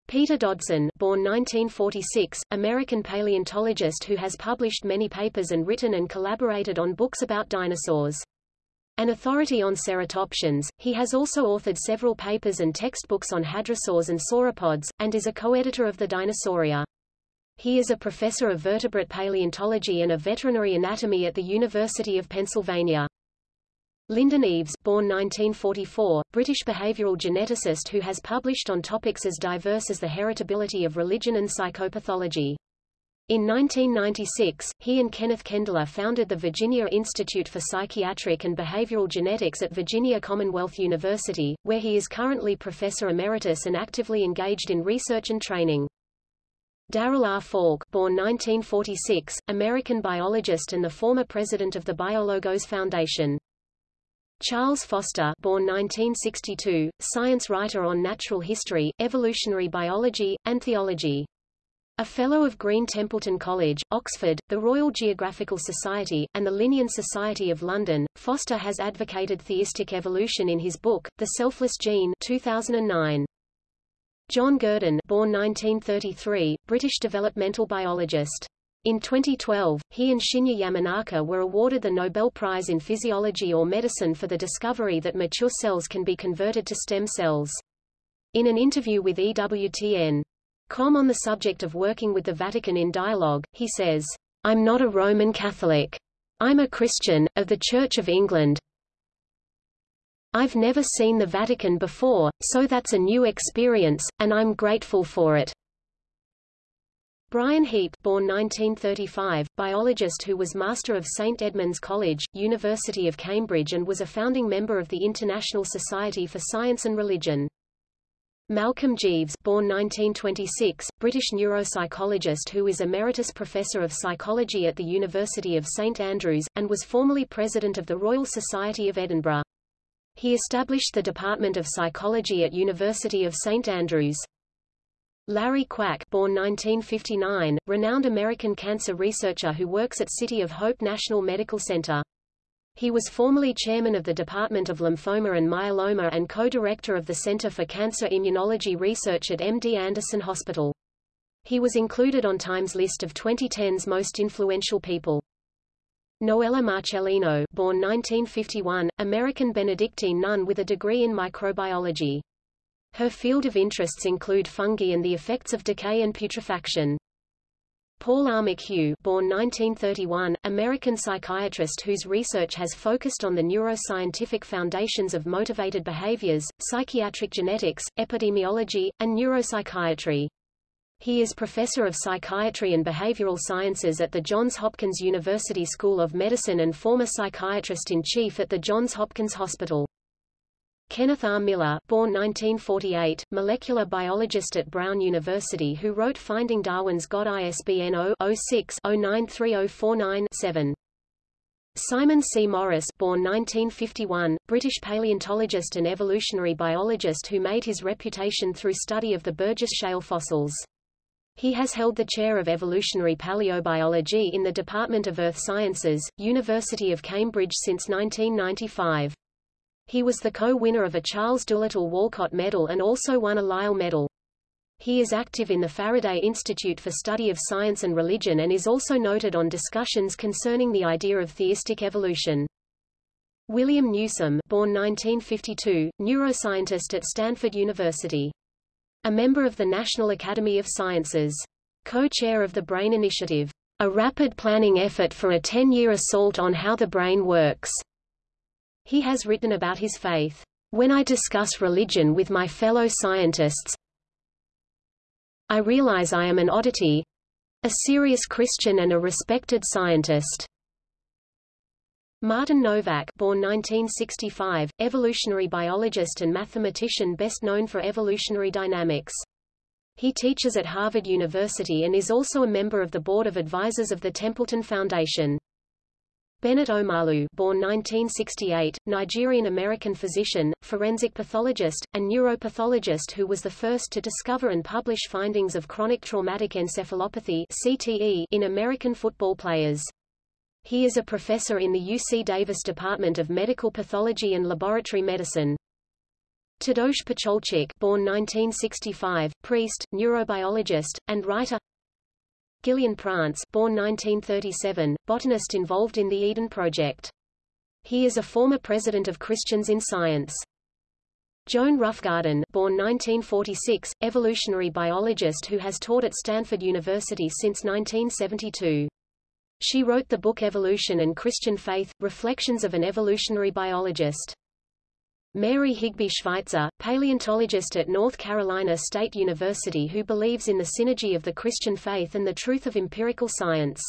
Peter Dodson born 1946, American paleontologist who has published many papers and written and collaborated on books about dinosaurs. An authority on ceratopsians, he has also authored several papers and textbooks on hadrosaurs and sauropods, and is a co-editor of the Dinosauria. He is a professor of vertebrate paleontology and of veterinary anatomy at the University of Pennsylvania. Lyndon Eaves born 1944, British behavioral geneticist who has published on topics as diverse as the heritability of religion and psychopathology. In 1996, he and Kenneth Kendler founded the Virginia Institute for Psychiatric and Behavioral Genetics at Virginia Commonwealth University, where he is currently professor emeritus and actively engaged in research and training. Darrell R. Falk born 1946, American biologist and the former president of the BioLogos Foundation. Charles Foster born 1962, science writer on natural history, evolutionary biology, and theology. A Fellow of Green Templeton College, Oxford, the Royal Geographical Society, and the Linnean Society of London, Foster has advocated theistic evolution in his book, The Selfless Gene 2009. John Gurdon born 1933, British developmental biologist. In 2012, he and Shinya Yamanaka were awarded the Nobel Prize in Physiology or Medicine for the discovery that mature cells can be converted to stem cells. In an interview with EWTN, Com on the subject of working with the Vatican in dialogue, he says, I'm not a Roman Catholic. I'm a Christian, of the Church of England. I've never seen the Vatican before, so that's a new experience, and I'm grateful for it. Brian Heap born 1935, biologist who was Master of St Edmund's College, University of Cambridge and was a founding member of the International Society for Science and Religion. Malcolm Jeeves born 1926, British neuropsychologist who is Emeritus Professor of Psychology at the University of St Andrews, and was formerly President of the Royal Society of Edinburgh. He established the Department of Psychology at University of St Andrews. Larry Kwak born 1959, renowned American cancer researcher who works at City of Hope National Medical Center. He was formerly chairman of the Department of Lymphoma and Myeloma and co-director of the Center for Cancer Immunology Research at MD Anderson Hospital. He was included on Time's list of 2010's most influential people. Noella Marcellino, born 1951, American Benedictine nun with a degree in microbiology. Her field of interests include fungi and the effects of decay and putrefaction. Paul R. McHugh born 1931, American psychiatrist whose research has focused on the neuroscientific foundations of motivated behaviors, psychiatric genetics, epidemiology, and neuropsychiatry. He is professor of psychiatry and behavioral sciences at the Johns Hopkins University School of Medicine and former psychiatrist-in-chief at the Johns Hopkins Hospital. Kenneth R. Miller, born 1948, molecular biologist at Brown University who wrote Finding Darwin's God ISBN 0-06-093049-7. Simon C. Morris, born 1951, British paleontologist and evolutionary biologist who made his reputation through study of the Burgess Shale fossils. He has held the chair of evolutionary paleobiology in the Department of Earth Sciences, University of Cambridge since 1995. He was the co-winner of a Charles Doolittle Walcott Medal and also won a Lyell Medal. He is active in the Faraday Institute for Study of Science and Religion and is also noted on discussions concerning the idea of theistic evolution. William Newsome, born 1952, neuroscientist at Stanford University. A member of the National Academy of Sciences. Co-chair of the Brain Initiative. A rapid planning effort for a 10-year assault on how the brain works. He has written about his faith. When I discuss religion with my fellow scientists, I realize I am an oddity, a serious Christian and a respected scientist. Martin Nowak born 1965, evolutionary biologist and mathematician best known for evolutionary dynamics. He teaches at Harvard University and is also a member of the Board of Advisors of the Templeton Foundation. Bennett Omalu born 1968, Nigerian-American physician, forensic pathologist, and neuropathologist who was the first to discover and publish findings of chronic traumatic encephalopathy CTE in American football players. He is a professor in the UC Davis Department of Medical Pathology and Laboratory Medicine. Tadeusz Pacholczyk born 1965, priest, neurobiologist, and writer Gillian Prance born 1937, botanist involved in the Eden Project. He is a former president of Christians in Science. Joan Roughgarden born 1946, evolutionary biologist who has taught at Stanford University since 1972. She wrote the book Evolution and Christian Faith, Reflections of an Evolutionary Biologist. Mary Higby Schweitzer, paleontologist at North Carolina State University who believes in the synergy of the Christian faith and the truth of empirical science.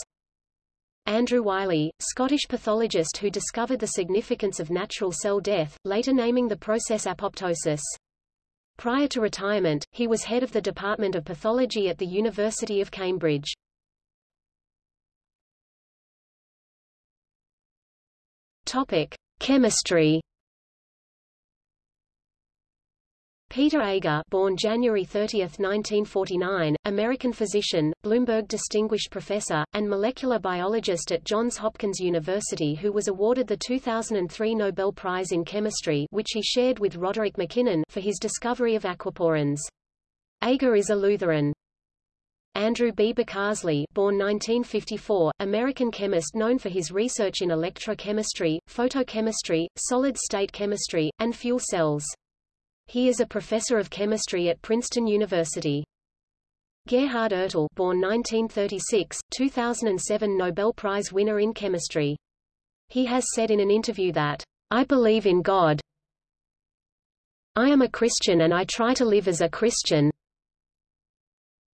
Andrew Wyllie, Scottish pathologist who discovered the significance of natural cell death, later naming the process apoptosis. Prior to retirement, he was head of the Department of Pathology at the University of Cambridge. Topic: Chemistry. Peter Agre born January 30, 1949, American physician, Bloomberg Distinguished Professor, and molecular biologist at Johns Hopkins University who was awarded the 2003 Nobel Prize in Chemistry which he shared with Roderick MacKinnon for his discovery of aquaporins. Agre is a Lutheran. Andrew B. Bocarsly born 1954, American chemist known for his research in electrochemistry, photochemistry, solid-state chemistry, and fuel cells. He is a professor of chemistry at Princeton University. Gerhard Ertl born 1936, 2007 Nobel Prize winner in chemistry. He has said in an interview that, I believe in God. I am a Christian and I try to live as a Christian,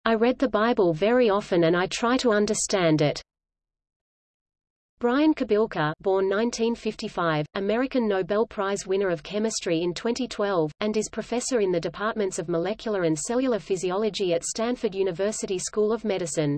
I read the Bible very often and I try to understand it. Brian Kobilka born 1955, American Nobel Prize winner of chemistry in 2012, and is professor in the departments of molecular and cellular physiology at Stanford University School of Medicine.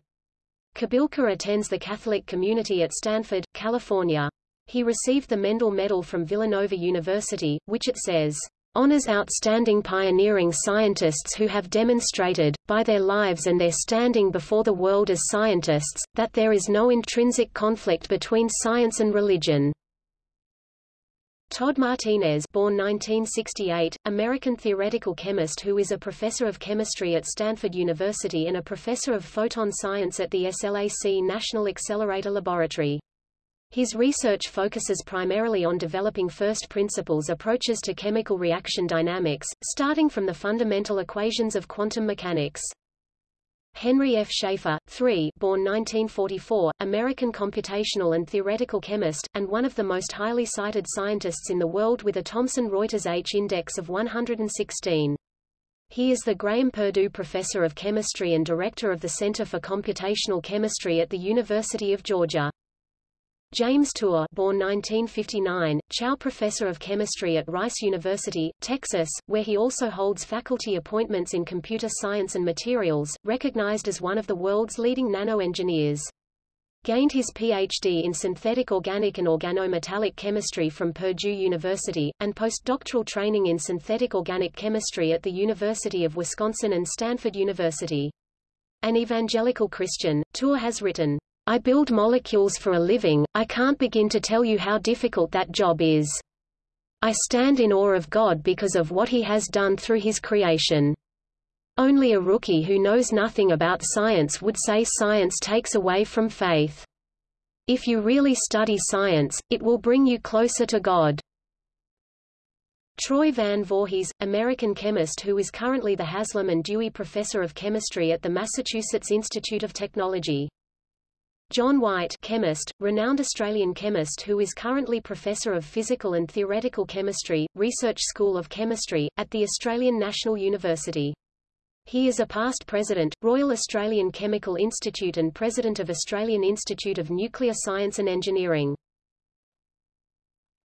Kobilka attends the Catholic community at Stanford, California. He received the Mendel Medal from Villanova University, which it says, honors outstanding pioneering scientists who have demonstrated, by their lives and their standing before the world as scientists, that there is no intrinsic conflict between science and religion. Todd Martinez born 1968, American theoretical chemist who is a professor of chemistry at Stanford University and a professor of photon science at the SLAC National Accelerator Laboratory. His research focuses primarily on developing first principles approaches to chemical reaction dynamics, starting from the fundamental equations of quantum mechanics. Henry F. Schaefer, III, born 1944, American computational and theoretical chemist, and one of the most highly cited scientists in the world with a Thomson Reuters H-index of 116. He is the Graham Perdue Professor of Chemistry and Director of the Center for Computational Chemistry at the University of Georgia. James Tour born 1959, Chao Professor of Chemistry at Rice University, Texas, where he also holds faculty appointments in computer science and materials, recognized as one of the world's leading nano-engineers. Gained his PhD in synthetic organic and organometallic chemistry from Purdue University, and postdoctoral training in synthetic organic chemistry at the University of Wisconsin and Stanford University. An evangelical Christian, Tour has written, I build molecules for a living, I can't begin to tell you how difficult that job is. I stand in awe of God because of what he has done through his creation. Only a rookie who knows nothing about science would say science takes away from faith. If you really study science, it will bring you closer to God. Troy Van Voorhis, American chemist who is currently the Haslam and Dewey Professor of Chemistry at the Massachusetts Institute of Technology. John White chemist, renowned Australian chemist who is currently Professor of Physical and Theoretical Chemistry, Research School of Chemistry, at the Australian National University. He is a past president, Royal Australian Chemical Institute and president of Australian Institute of Nuclear Science and Engineering.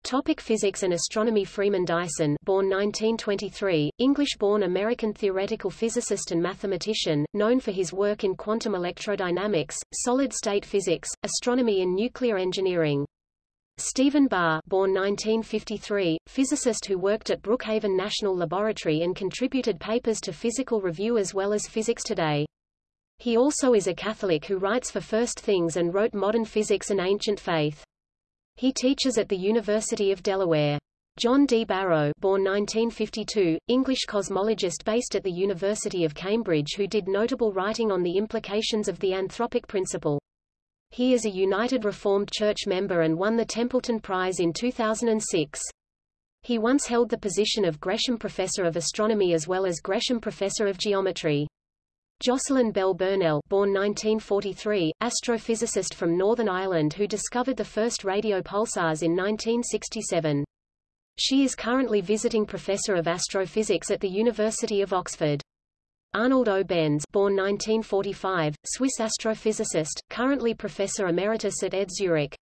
Topic physics and astronomy Freeman Dyson born 1923, English-born American theoretical physicist and mathematician, known for his work in quantum electrodynamics, solid-state physics, astronomy and nuclear engineering. Stephen Barr born 1953, physicist who worked at Brookhaven National Laboratory and contributed papers to Physical Review as well as Physics Today. He also is a Catholic who writes for First Things and wrote Modern Physics and Ancient Faith. He teaches at the University of Delaware. John D. Barrow born 1952, English cosmologist based at the University of Cambridge who did notable writing on the implications of the anthropic principle. He is a United Reformed Church member and won the Templeton Prize in 2006. He once held the position of Gresham Professor of Astronomy as well as Gresham Professor of Geometry. Jocelyn Bell Burnell born 1943, astrophysicist from Northern Ireland who discovered the first radio pulsars in 1967. She is currently visiting professor of astrophysics at the University of Oxford. Arnold O. Benz born 1945, Swiss astrophysicist, currently professor emeritus at ETH Zurich.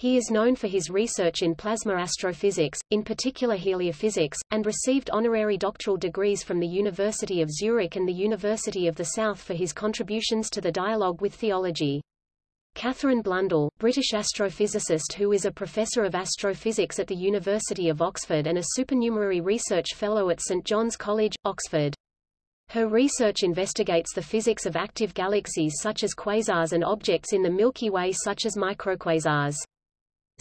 He is known for his research in plasma astrophysics, in particular heliophysics, and received honorary doctoral degrees from the University of Zurich and the University of the South for his contributions to the dialogue with theology. Katherine Blundell, British astrophysicist who is a professor of astrophysics at the University of Oxford and a supernumerary research fellow at St John's College, Oxford. Her research investigates the physics of active galaxies such as quasars and objects in the Milky Way such as microquasars.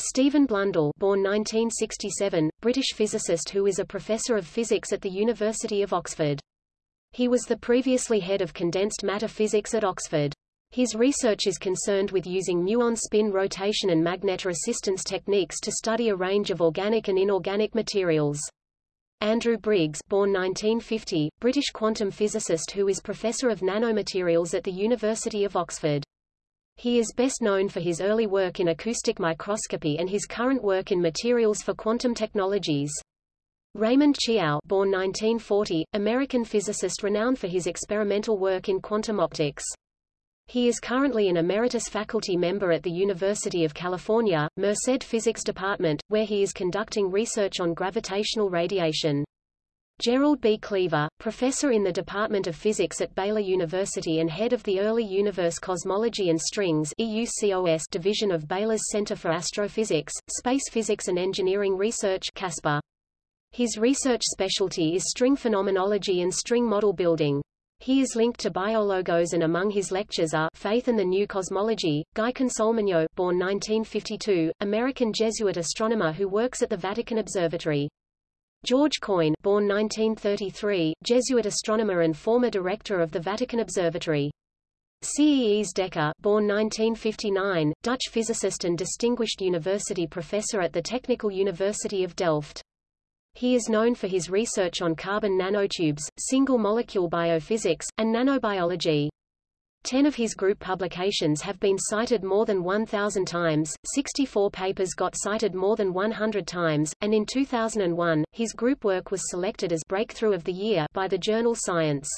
Stephen Blundell born 1967, British physicist who is a professor of physics at the University of Oxford. He was the previously head of condensed matter physics at Oxford. His research is concerned with using muon spin rotation and magnetoresistance techniques to study a range of organic and inorganic materials. Andrew Briggs born 1950, British quantum physicist who is professor of nanomaterials at the University of Oxford. He is best known for his early work in acoustic microscopy and his current work in materials for quantum technologies. Raymond Chiao born 1940, American physicist renowned for his experimental work in quantum optics. He is currently an emeritus faculty member at the University of California, Merced Physics Department, where he is conducting research on gravitational radiation. Gerald B. Cleaver, professor in the Department of Physics at Baylor University and head of the Early Universe Cosmology and Strings EUCOS division of Baylor's Center for Astrophysics, Space Physics and Engineering Research CASPER. His research specialty is string phenomenology and string model building. He is linked to biologos and among his lectures are Faith and the New Cosmology. Guy Consolmagno, born 1952, American Jesuit astronomer who works at the Vatican Observatory. George Coyne born 1933, Jesuit astronomer and former director of the Vatican Observatory. Cees Dekker born 1959, Dutch physicist and distinguished university professor at the Technical University of Delft. He is known for his research on carbon nanotubes, single-molecule biophysics, and nanobiology. Ten of his group publications have been cited more than 1,000 times, 64 papers got cited more than 100 times, and in 2001, his group work was selected as Breakthrough of the Year by the journal Science.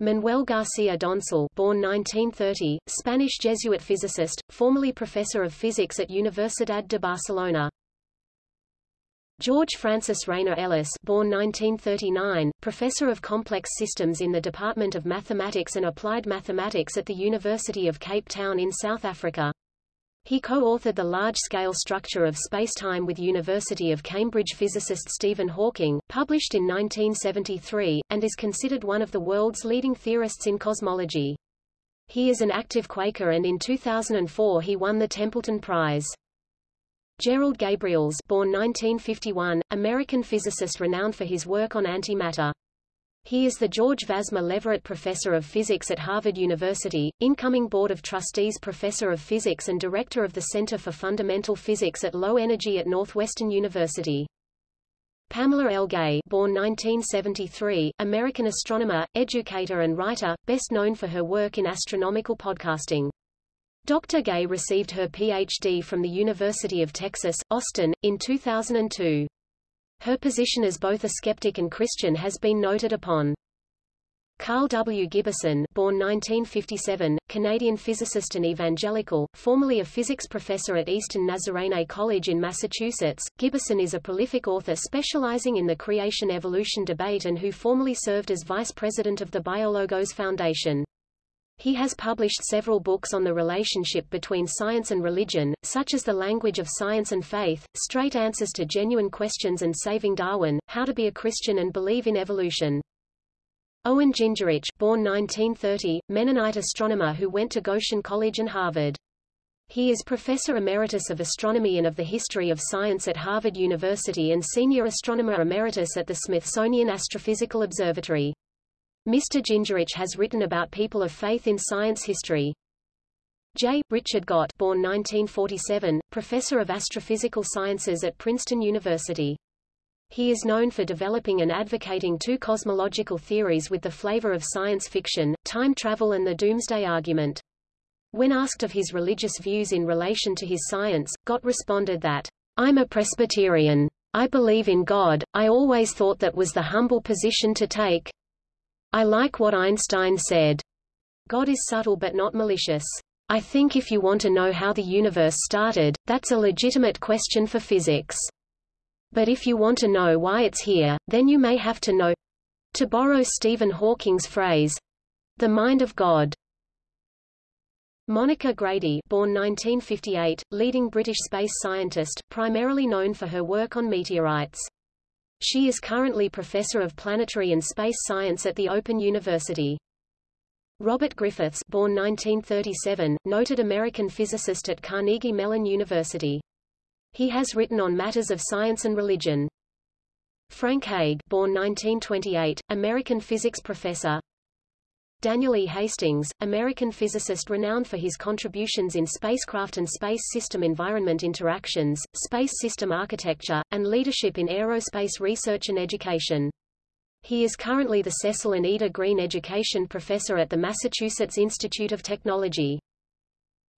Manuel Garcia Doncel born 1930, Spanish Jesuit physicist, formerly professor of physics at Universidad de Barcelona. George Francis Rayner Ellis born 1939, professor of complex systems in the Department of Mathematics and Applied Mathematics at the University of Cape Town in South Africa. He co-authored the large-scale structure of spacetime with University of Cambridge physicist Stephen Hawking, published in 1973, and is considered one of the world's leading theorists in cosmology. He is an active Quaker and in 2004 he won the Templeton Prize. Gerald Gabrielse born 1951, American physicist renowned for his work on antimatter. He is the George Vasmer Leverett Professor of Physics at Harvard University, incoming Board of Trustees Professor of Physics and Director of the Center for Fundamental Physics at Low Energy at Northwestern University. Pamela L. Gay born 1973, American astronomer, educator and writer, best known for her work in astronomical podcasting. Dr. Gay received her Ph.D. from the University of Texas, Austin, in 2002. Her position as both a skeptic and Christian has been noted upon. Karl W. Giberson born 1957, Canadian physicist and evangelical, formerly a physics professor at Eastern Nazarene College in Massachusetts, Giberson is a prolific author specializing in the creation-evolution debate and who formerly served as vice president of the Biologos Foundation. He has published several books on the relationship between science and religion, such as The Language of Science and Faith, Straight Answers to Genuine Questions and Saving Darwin, How to be a Christian and Believe in Evolution. Owen Gingerich born 1930, Mennonite astronomer who went to Goshen College and Harvard. He is Professor Emeritus of Astronomy and of the History of Science at Harvard University and Senior Astronomer Emeritus at the Smithsonian Astrophysical Observatory. Mr. Gingerich has written about people of faith in science history. J. Richard Gott born 1947, professor of astrophysical sciences at Princeton University. He is known for developing and advocating two cosmological theories with the flavor of science fiction, time travel and the doomsday argument. When asked of his religious views in relation to his science, Gott responded that, I'm a Presbyterian. I believe in God, I always thought that was the humble position to take. I like what Einstein said. God is subtle but not malicious. I think if you want to know how the universe started, that's a legitimate question for physics. But if you want to know why it's here, then you may have to know to borrow Stephen Hawking's phrase the mind of God. Monica Grady born 1958, leading British space scientist, primarily known for her work on meteorites. She is currently Professor of Planetary and Space Science at the Open University. Robert Griffiths born 1937, noted American physicist at Carnegie Mellon University. He has written on matters of science and religion. Frank Haig born 1928, American physics professor, Daniel E. Hastings, American physicist renowned for his contributions in spacecraft and space system environment interactions, space system architecture, and leadership in aerospace research and education. He is currently the Cecil and Ida Green Education Professor at the Massachusetts Institute of Technology.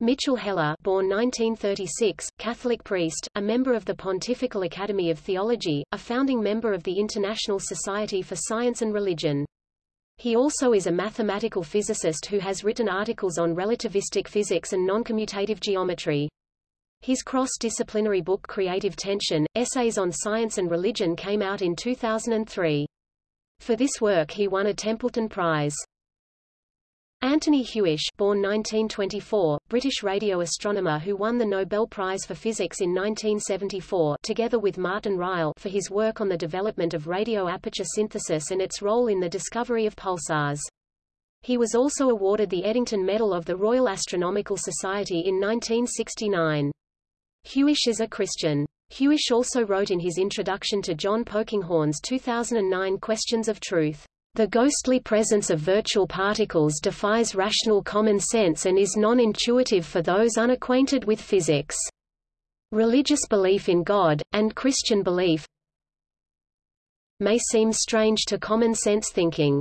Mitchell Heller born 1936, Catholic priest, a member of the Pontifical Academy of Theology, a founding member of the International Society for Science and Religion. He also is a mathematical physicist who has written articles on relativistic physics and noncommutative geometry. His cross-disciplinary book Creative Tension, Essays on Science and Religion came out in 2003. For this work he won a Templeton Prize. Anthony Hewish born 1924, British radio astronomer who won the Nobel Prize for Physics in 1974 together with Martin Ryle for his work on the development of radio aperture synthesis and its role in the discovery of pulsars. He was also awarded the Eddington Medal of the Royal Astronomical Society in 1969. Hewish is a Christian. Hewish also wrote in his introduction to John Polkinghorne's 2009 Questions of Truth. The ghostly presence of virtual particles defies rational common sense and is non-intuitive for those unacquainted with physics. Religious belief in God, and Christian belief may seem strange to common sense thinking.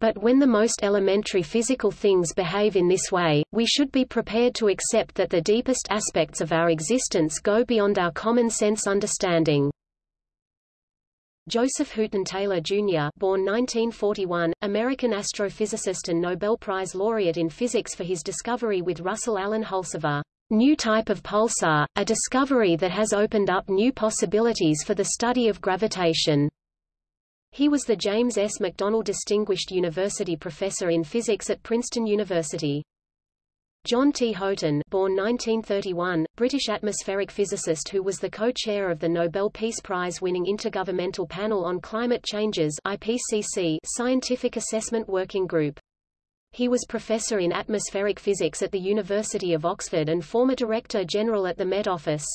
But when the most elementary physical things behave in this way, we should be prepared to accept that the deepest aspects of our existence go beyond our common sense understanding. Joseph Hooton Taylor, Jr. born 1941, American astrophysicist and Nobel Prize laureate in physics for his discovery with Russell Allen Hulse of a new type of pulsar, a discovery that has opened up new possibilities for the study of gravitation. He was the James S. McDonnell Distinguished University Professor in Physics at Princeton University. John T. Houghton born 1931, British atmospheric physicist who was the co-chair of the Nobel Peace Prize-winning Intergovernmental Panel on Climate Changes IPCC Scientific Assessment Working Group. He was professor in atmospheric physics at the University of Oxford and former Director General at the Met Office.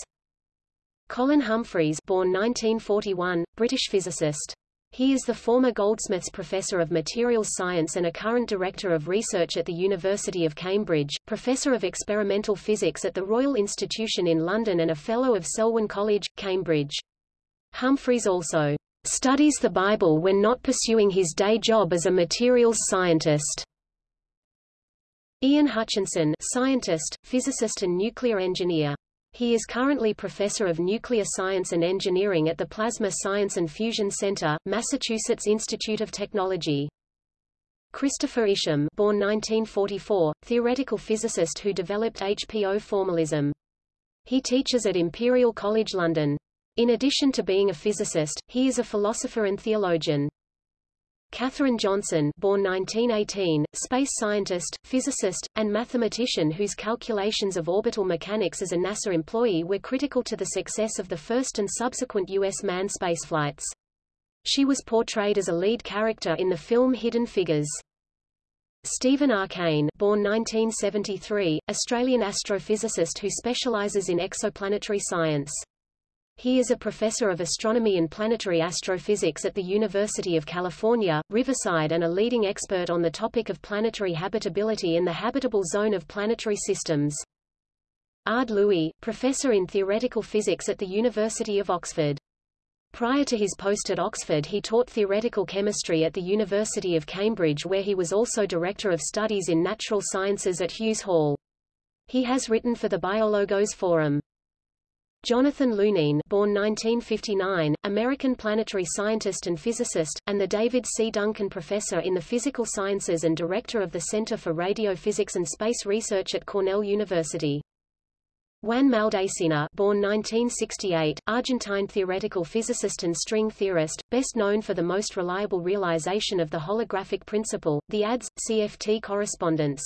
Colin Humphreys born 1941, British physicist. He is the former Goldsmiths Professor of Materials Science and a current Director of Research at the University of Cambridge, Professor of Experimental Physics at the Royal Institution in London and a Fellow of Selwyn College, Cambridge. Humphreys also studies the Bible when not pursuing his day job as a materials scientist. Ian Hutchinson scientist, physicist and nuclear engineer. He is currently Professor of Nuclear Science and Engineering at the Plasma Science and Fusion Center, Massachusetts Institute of Technology. Christopher Isham born 1944, theoretical physicist who developed HPO formalism. He teaches at Imperial College London. In addition to being a physicist, he is a philosopher and theologian. Katherine Johnson born 1918, space scientist, physicist, and mathematician whose calculations of orbital mechanics as a NASA employee were critical to the success of the first and subsequent U.S. manned spaceflights. She was portrayed as a lead character in the film Hidden Figures. Stephen R. Kane born 1973, Australian astrophysicist who specializes in exoplanetary science. He is a professor of astronomy and planetary astrophysics at the University of California, Riverside and a leading expert on the topic of planetary habitability in the habitable zone of planetary systems. Ard Louis, professor in theoretical physics at the University of Oxford. Prior to his post at Oxford he taught theoretical chemistry at the University of Cambridge where he was also Director of Studies in Natural Sciences at Hughes Hall. He has written for the Biologos Forum. Jonathan Lunine born 1959, American planetary scientist and physicist, and the David C. Duncan Professor in the Physical Sciences and Director of the Center for Radiophysics and Space Research at Cornell University. Juan Maldacena born 1968, Argentine theoretical physicist and string theorist, best known for the most reliable realization of the holographic principle, the ADS, CFT correspondence.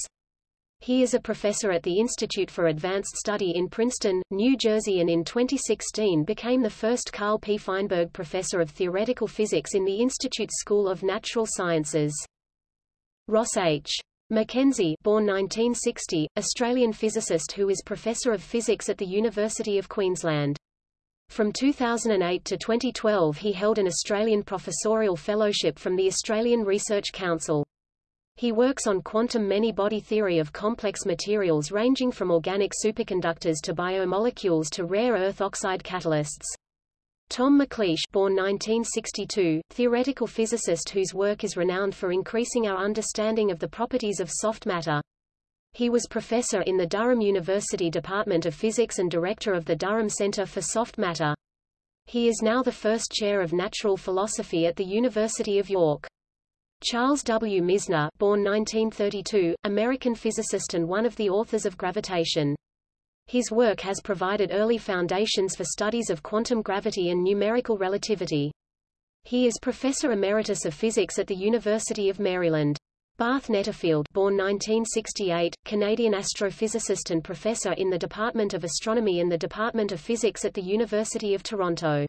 He is a professor at the Institute for Advanced Study in Princeton, New Jersey and in 2016 became the first Carl P. Feinberg Professor of Theoretical Physics in the Institute's School of Natural Sciences. Ross H. McKenzie born 1960, Australian physicist who is Professor of Physics at the University of Queensland. From 2008 to 2012 he held an Australian Professorial Fellowship from the Australian Research Council. He works on quantum many-body theory of complex materials ranging from organic superconductors to biomolecules to rare earth oxide catalysts. Tom McLeish born 1962, theoretical physicist whose work is renowned for increasing our understanding of the properties of soft matter. He was professor in the Durham University Department of Physics and director of the Durham Center for Soft Matter. He is now the first chair of natural philosophy at the University of York. Charles W. Misner born 1932, American physicist and one of the authors of gravitation. His work has provided early foundations for studies of quantum gravity and numerical relativity. He is Professor Emeritus of Physics at the University of Maryland. Barth Netterfield born 1968, Canadian astrophysicist and professor in the Department of Astronomy and the Department of Physics at the University of Toronto.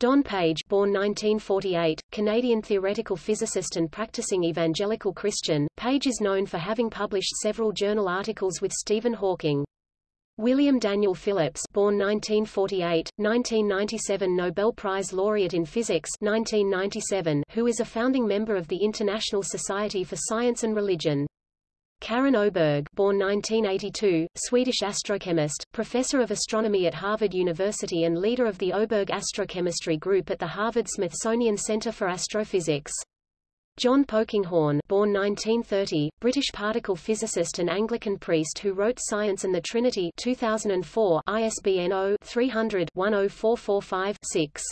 Don Page born 1948, Canadian theoretical physicist and practicing evangelical Christian, Page is known for having published several journal articles with Stephen Hawking. William Daniel Phillips born 1948, 1997 Nobel Prize laureate in physics 1997, who is a founding member of the International Society for Science and Religion. Karin Öberg born 1982, Swedish astrochemist, professor of astronomy at Harvard University and leader of the Öberg Astrochemistry Group at the Harvard-Smithsonian Center for Astrophysics. John Polkinghorne born 1930, British particle physicist and Anglican priest who wrote Science and the Trinity 2004 ISBN 0-300-10445-6.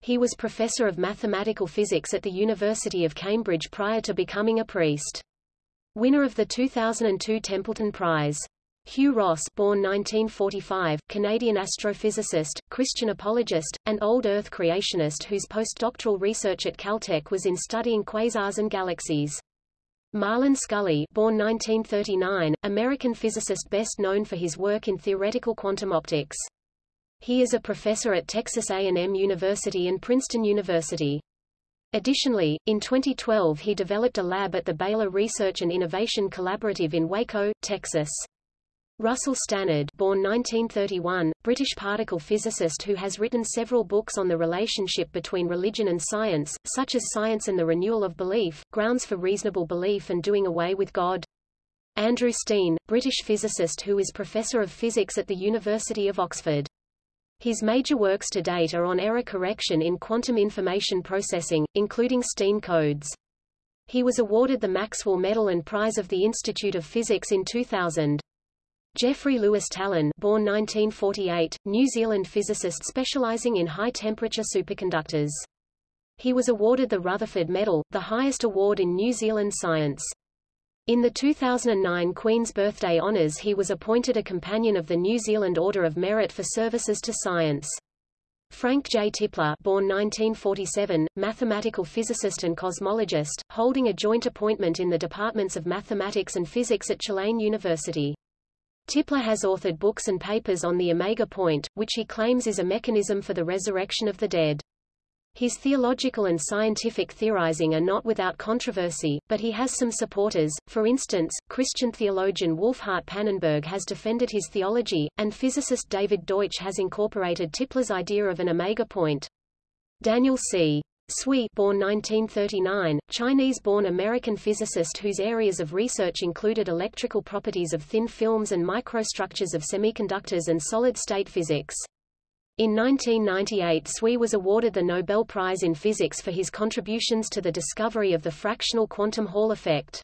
He was professor of mathematical physics at the University of Cambridge prior to becoming a priest. Winner of the 2002 Templeton Prize. Hugh Ross born 1945, Canadian astrophysicist, Christian apologist, and old Earth creationist whose postdoctoral research at Caltech was in studying quasars and galaxies. Marlan Scully born 1939, American physicist best known for his work in theoretical quantum optics. He is a professor at Texas A&M University and Princeton University. Additionally, in 2012 he developed a lab at the Baylor Research and Innovation Collaborative in Waco, Texas. Russell Stannard born 1931, British particle physicist who has written several books on the relationship between religion and science, such as Science and the Renewal of Belief, Grounds for Reasonable Belief and Doing Away with God. Andrew Steane, British physicist who is Professor of Physics at the University of Oxford. His major works to date are on error correction in quantum information processing, including Steane codes. He was awarded the Maxwell Medal and Prize of the Institute of Physics in 2000. Geoffrey Lewis Tallon born 1948, New Zealand physicist specializing in high-temperature superconductors. He was awarded the Rutherford Medal, the highest award in New Zealand science. In the 2009 Queen's Birthday Honours he was appointed a Companion of the New Zealand Order of Merit for services to science. Frank J. Tipler born 1947, mathematical physicist and cosmologist, holding a joint appointment in the departments of mathematics and physics at Tulane University. Tipler has authored books and papers on the Omega Point, which he claims is a mechanism for the resurrection of the dead. His theological and scientific theorizing are not without controversy, but he has some supporters. For instance, Christian theologian Wolfhart Pannenberg has defended his theology, and physicist David Deutsch has incorporated Tipler's idea of an omega point. Daniel C. Tsui born 1939, Chinese-born American physicist whose areas of research included electrical properties of thin films and microstructures of semiconductors and solid-state physics. In 1998 Tsui was awarded the Nobel Prize in Physics for his contributions to the discovery of the fractional quantum Hall effect.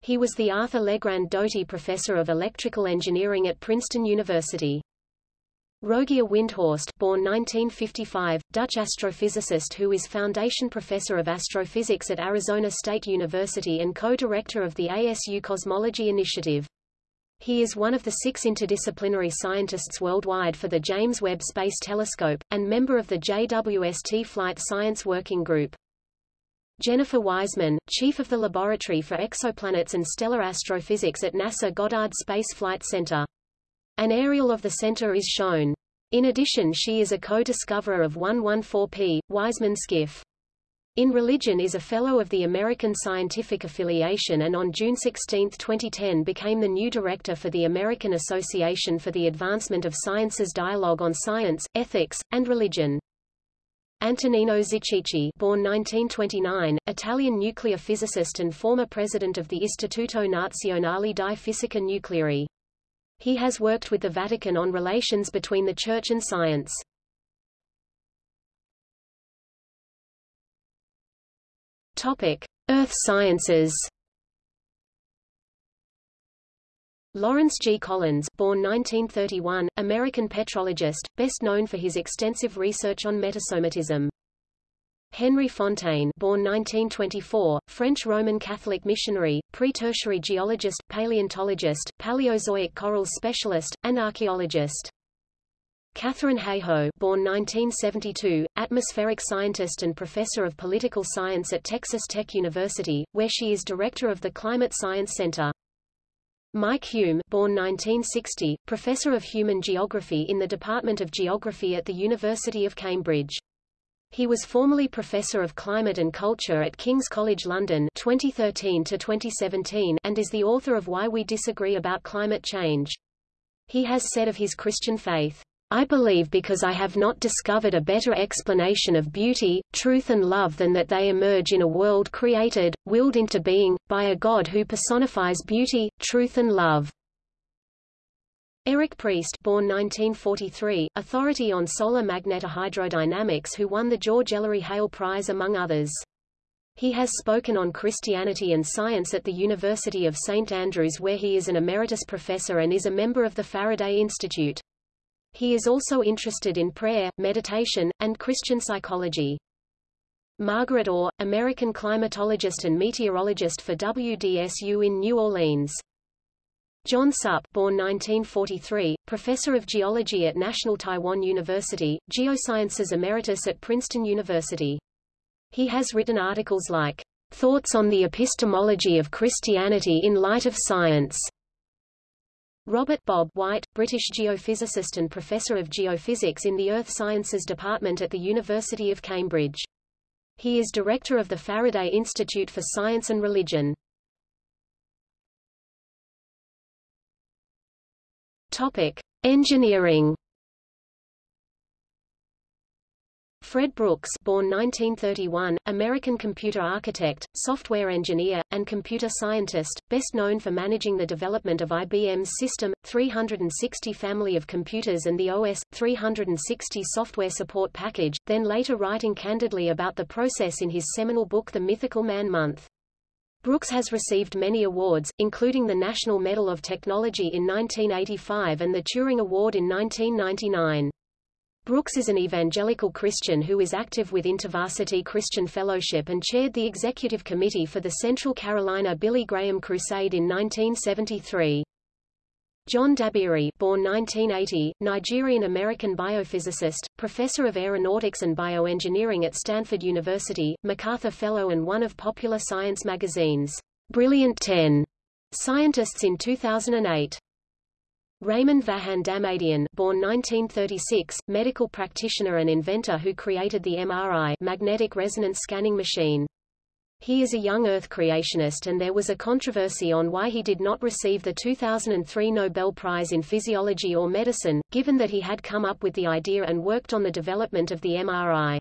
He was the Arthur Legrand Doty Professor of Electrical Engineering at Princeton University. Rogier Windhorst born 1955, Dutch astrophysicist who is Foundation Professor of Astrophysics at Arizona State University and co-director of the ASU Cosmology Initiative. He is one of the six interdisciplinary scientists worldwide for the James Webb Space Telescope, and member of the JWST Flight Science Working Group. Jennifer Wiseman, chief of the Laboratory for Exoplanets and Stellar Astrophysics at NASA Goddard Space Flight Center. An aerial of the center is shown. In addition she is a co-discoverer of 114P, Wiseman Skiff. In Religion is a Fellow of the American Scientific Affiliation and on June 16, 2010 became the new director for the American Association for the Advancement of Science's Dialogue on Science, Ethics, and Religion. Antonino Zichichi born 1929, Italian nuclear physicist and former president of the Istituto Nazionale di Fisica Nucleare. He has worked with the Vatican on relations between the Church and science. Topic: Earth Sciences. Lawrence G. Collins born 1931, American petrologist, best known for his extensive research on metasomatism. Henry Fontaine born 1924, French Roman Catholic missionary, pre-tertiary geologist, paleontologist, Paleozoic corals specialist, and archaeologist. Katharine Hayhoe born 1972, atmospheric scientist and professor of political science at Texas Tech University, where she is director of the Climate Science Center. Mike Hulme born 1960, professor of human geography in the Department of Geography at the University of Cambridge. He was formerly Professor of Climate and Culture at King's College London 2013 to 2017 and is the author of Why We Disagree About Climate Change. He has said of his Christian faith, I believe because I have not discovered a better explanation of beauty, truth and love than that they emerge in a world created, willed into being, by a God who personifies beauty, truth and love. Eric Priest born 1943, authority on solar magnetohydrodynamics who won the George Ellery Hale Prize among others. He has spoken on Christianity and science at the University of St Andrews where he is an emeritus professor and is a member of the Faraday Institute. He is also interested in prayer, meditation, and Christian psychology. Margaret Orr, American climatologist and meteorologist for WDSU in New Orleans. John Suppe born 1943, professor of geology at National Taiwan University, Geosciences Emeritus at Princeton University. He has written articles like, Thoughts on the Epistemology of Christianity in Light of Science. Robert Bob White, British geophysicist and professor of geophysics in the Earth Sciences Department at the University of Cambridge. He is director of the Faraday Institute for Science and Religion. Topic: Engineering. Fred Brooks born 1931, American computer architect, software engineer, and computer scientist, best known for managing the development of IBM's System, 360 family of computers and the OS, 360 software support package, then later writing candidly about the process in his seminal book The Mythical Man Month. Brooks has received many awards, including the National Medal of Technology in 1985 and the Turing Award in 1999. Brooks is an evangelical Christian who is active with InterVarsity Christian Fellowship and chaired the executive committee for the Central Carolina Billy Graham Crusade in 1973. John Dabiri born 1980, Nigerian-American biophysicist, professor of aeronautics and bioengineering at Stanford University, MacArthur Fellow and one of Popular Science magazine's Brilliant 10 scientists in 2008. Raymond Vahan Damadian born 1936, medical practitioner and inventor who created the MRI magnetic resonance scanning machine. He is a young Earth creationist and there was a controversy on why he did not receive the 2003 Nobel Prize in Physiology or Medicine, given that he had come up with the idea and worked on the development of the MRI.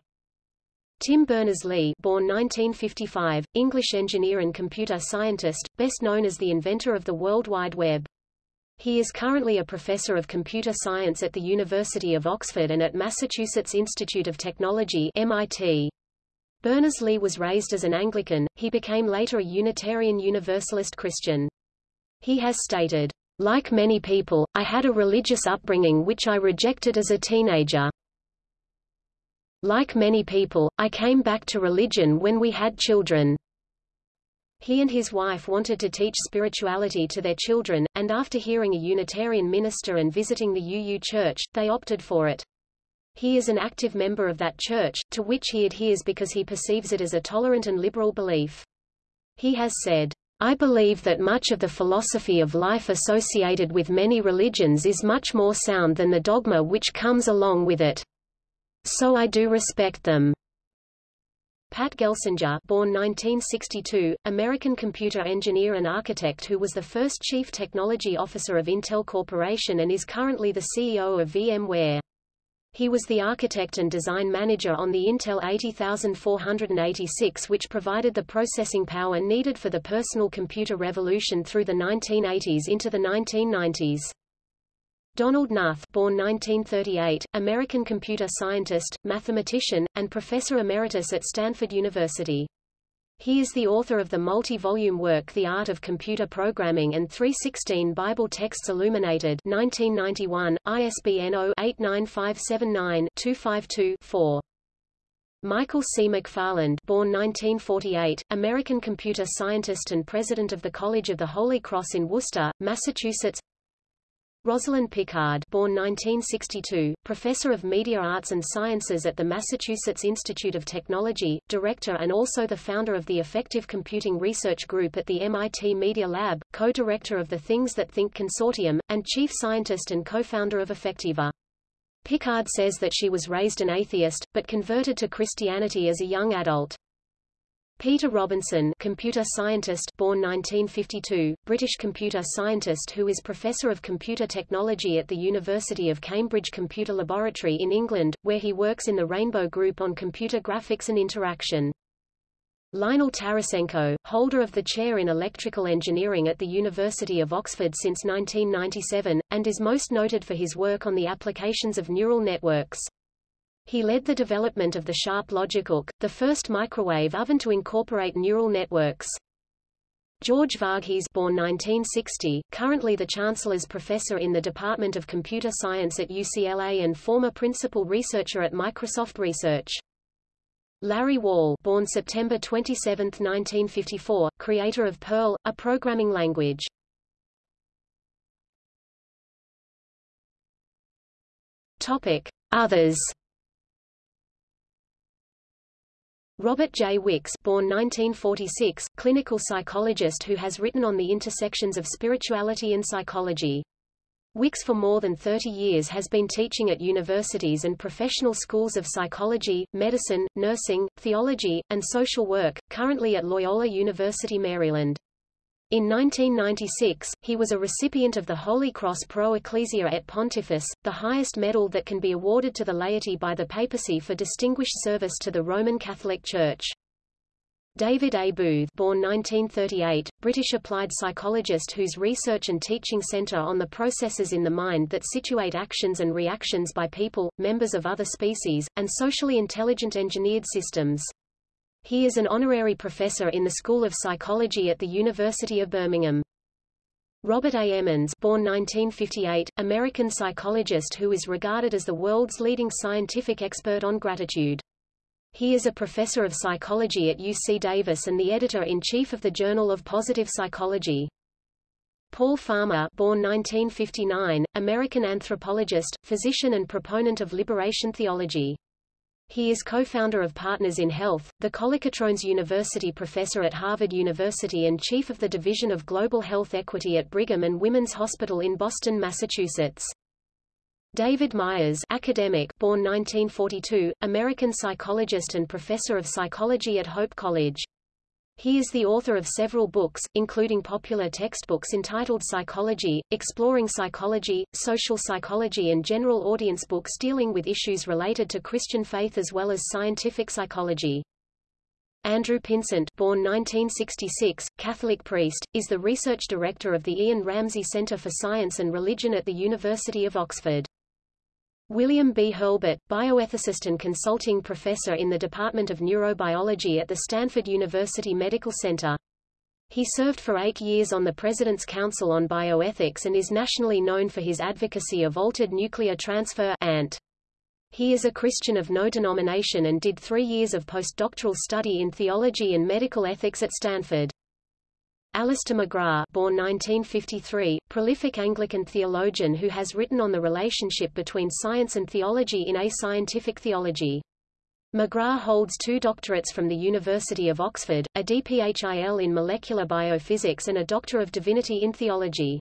Tim Berners-Lee born 1955, English engineer and computer scientist, best known as the inventor of the World Wide Web. He is currently a professor of computer science at the University of Oxford and at Massachusetts Institute of Technology MIT. Berners-Lee was raised as an Anglican, he became later a Unitarian Universalist Christian. He has stated, Like many people, I had a religious upbringing which I rejected as a teenager. Like many people, I came back to religion when we had children. He and his wife wanted to teach spirituality to their children, and after hearing a Unitarian minister and visiting the UU Church, they opted for it. He is an active member of that church, to which he adheres because he perceives it as a tolerant and liberal belief. He has said, I believe that much of the philosophy of life associated with many religions is much more sound than the dogma which comes along with it. So I do respect them. Pat Gelsinger born 1962, American computer engineer and architect who was the first chief technology officer of Intel Corporation and is currently the CEO of VMware. He was the architect and design manager on the Intel 80486 which provided the processing power needed for the personal computer revolution through the 1980s into the 1990s. Donald Knuth born 1938, American computer scientist, mathematician, and professor emeritus at Stanford University. He is the author of the multi-volume work The Art of Computer Programming and 316 Bible Texts Illuminated 1991, ISBN 0-89579-252-4. Michael C. McFarland born 1948, American computer scientist and president of the College of the Holy Cross in Worcester, Massachusetts Rosalind Picard born 1962, professor of media arts and sciences at the Massachusetts Institute of Technology, director and also the founder of the Affective Computing Research Group at the MIT Media Lab, co-director of the Things That Think Consortium, and chief scientist and co-founder of Affectiva. Picard says that she was raised an atheist, but converted to Christianity as a young adult. Peter Robinson computer scientist born 1952, British computer scientist who is Professor of Computer Technology at the University of Cambridge Computer Laboratory in England, where he works in the Rainbow Group on computer graphics and interaction. Lionel Tarassenko, holder of the chair in electrical engineering at the University of Oxford since 1997, and is most noted for his work on the applications of neural networks. He led the development of the Sharp LogiCook, the first microwave oven to incorporate neural networks. George Varghese born 1960, currently the Chancellor's Professor in the Department of Computer Science at UCLA and former Principal Researcher at Microsoft Research. Larry Wall born September 27, 1954, creator of Perl, a programming language. Topic. Others Robert J. Wicks born 1946, clinical psychologist who has written on the intersections of spirituality and psychology. Wicks for more than 30 years has been teaching at universities and professional schools of psychology, medicine, nursing, theology, and social work, currently at Loyola University Maryland. In 1996, he was a recipient of the Holy Cross Pro Ecclesia et Pontifice, the highest medal that can be awarded to the laity by the papacy for distinguished service to the Roman Catholic Church. David A. Booth born 1938, British applied psychologist whose research and teaching center on the processes in the mind that situate actions and reactions by people, members of other species, and socially intelligent engineered systems. He is an honorary professor in the School of Psychology at the University of Birmingham. Robert A. Emmons born 1958, American psychologist who is regarded as the world's leading scientific expert on gratitude. He is a professor of psychology at UC Davis and the editor-in-chief of the Journal of Positive Psychology. Paul Farmer born 1959, American anthropologist, physician and proponent of liberation theology. He is co-founder of Partners in Health, the Kolokotrones University professor at Harvard University and chief of the Division of Global Health Equity at Brigham and Women's Hospital in Boston, Massachusetts. David Myers academic, born 1942, American psychologist and professor of psychology at Hope College. He is the author of several books, including popular textbooks entitled Psychology, Exploring Psychology, Social Psychology and general audience books dealing with issues related to Christian faith as well as scientific psychology. Andrew Pinsent born 1966, Catholic priest, is the research director of the Ian Ramsay Centre for Science and Religion at the University of Oxford. William B. Hurlbut, bioethicist and consulting professor in the Department of Neurobiology at the Stanford University Medical Center. He served for eight years on the President's Council on Bioethics and is nationally known for his advocacy of altered nuclear transfer ANT. He is a Christian of no denomination and did three years of postdoctoral study in theology and medical ethics at Stanford. Alister McGrath born 1953, prolific Anglican theologian who has written on the relationship between science and theology in A Scientific Theology. McGrath holds two doctorates from the University of Oxford, a DPHIL in molecular biophysics and a Doctor of Divinity in theology.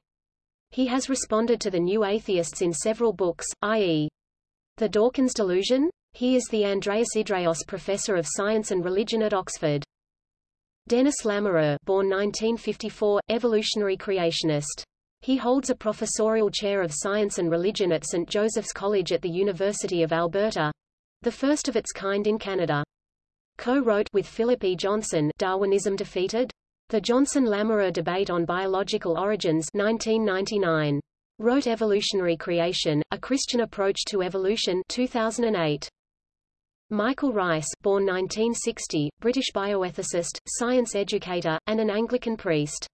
He has responded to the New Atheists in several books, i.e. The Dawkins Delusion? He is the Andreas Idreos Professor of Science and Religion at Oxford. Dennis Lamoureux born 1954, evolutionary creationist. He holds a professorial chair of science and religion at St. Joseph's College at the University of Alberta, the first of its kind in Canada. Co-wrote with Philip E. Johnson Darwinism Defeated? The Johnson-Lamoureux Debate on Biological Origins 1999. Wrote Evolutionary Creation, A Christian Approach to Evolution 2008. Michael Reiss born 1960, British bioethicist, science educator, and an Anglican priest.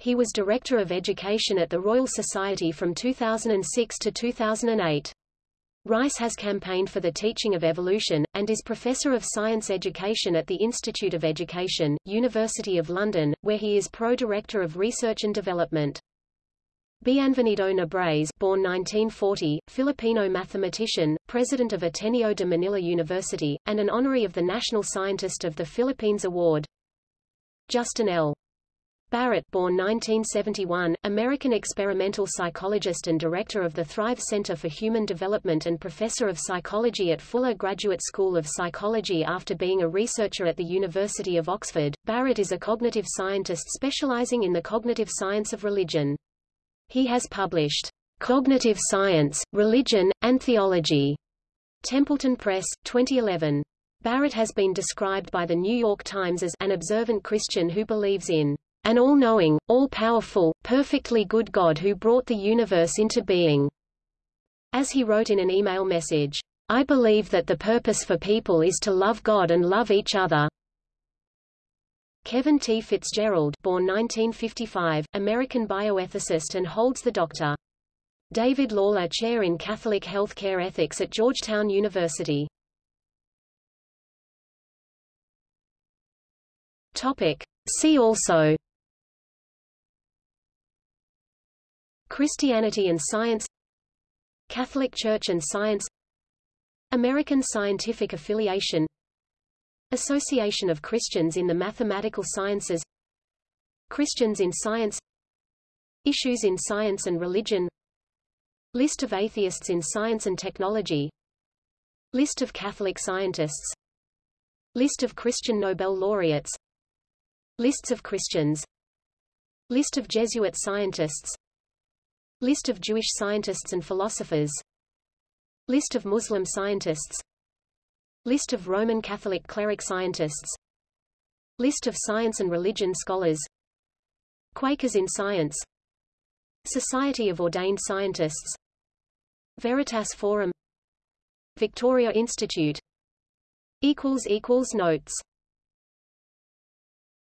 He was Director of Education at the Royal Society from 2006 to 2008. Rice has campaigned for the teaching of evolution, and is Professor of Science Education at the Institute of Education, University of London, where he is Pro-Director of Research and Development. Bienvenido Nebres born 1940, Filipino mathematician, president of Ateneo de Manila University, and an honoree of the National Scientist of the Philippines Award. Justin L. Barrett born 1971, American experimental psychologist and director of the Thrive Center for Human Development and professor of psychology at Fuller Graduate School of Psychology after being a researcher at the University of Oxford. Barrett is a cognitive scientist specializing in the cognitive science of religion. He has published Cognitive Science, Religion, and Theology. Templeton Press, 2011. Barrett has been described by the New York Times as an observant Christian who believes in an all-knowing, all-powerful, perfectly good God who brought the universe into being. As he wrote in an email message, I believe that the purpose for people is to love God and love each other. Kevin T. Fitzgerald born 1955, American bioethicist and holds the Dr. David Lawler Chair in Catholic Healthcare Ethics at Georgetown University. Topic. See also Christianity and science Catholic Church and science American Scientific Affiliation Association of Christians in the Mathematical Sciences Christians in Science Issues in Science and Religion List of atheists in science and technology List of Catholic scientists List of Christian Nobel laureates Lists of Christians List of Jesuit scientists List of Jewish scientists and philosophers List of Muslim scientists List of Roman Catholic cleric scientists. List of science and religion scholars. Quakers in science. Society of Ordained Scientists. Veritas Forum. Victoria Institute. Notes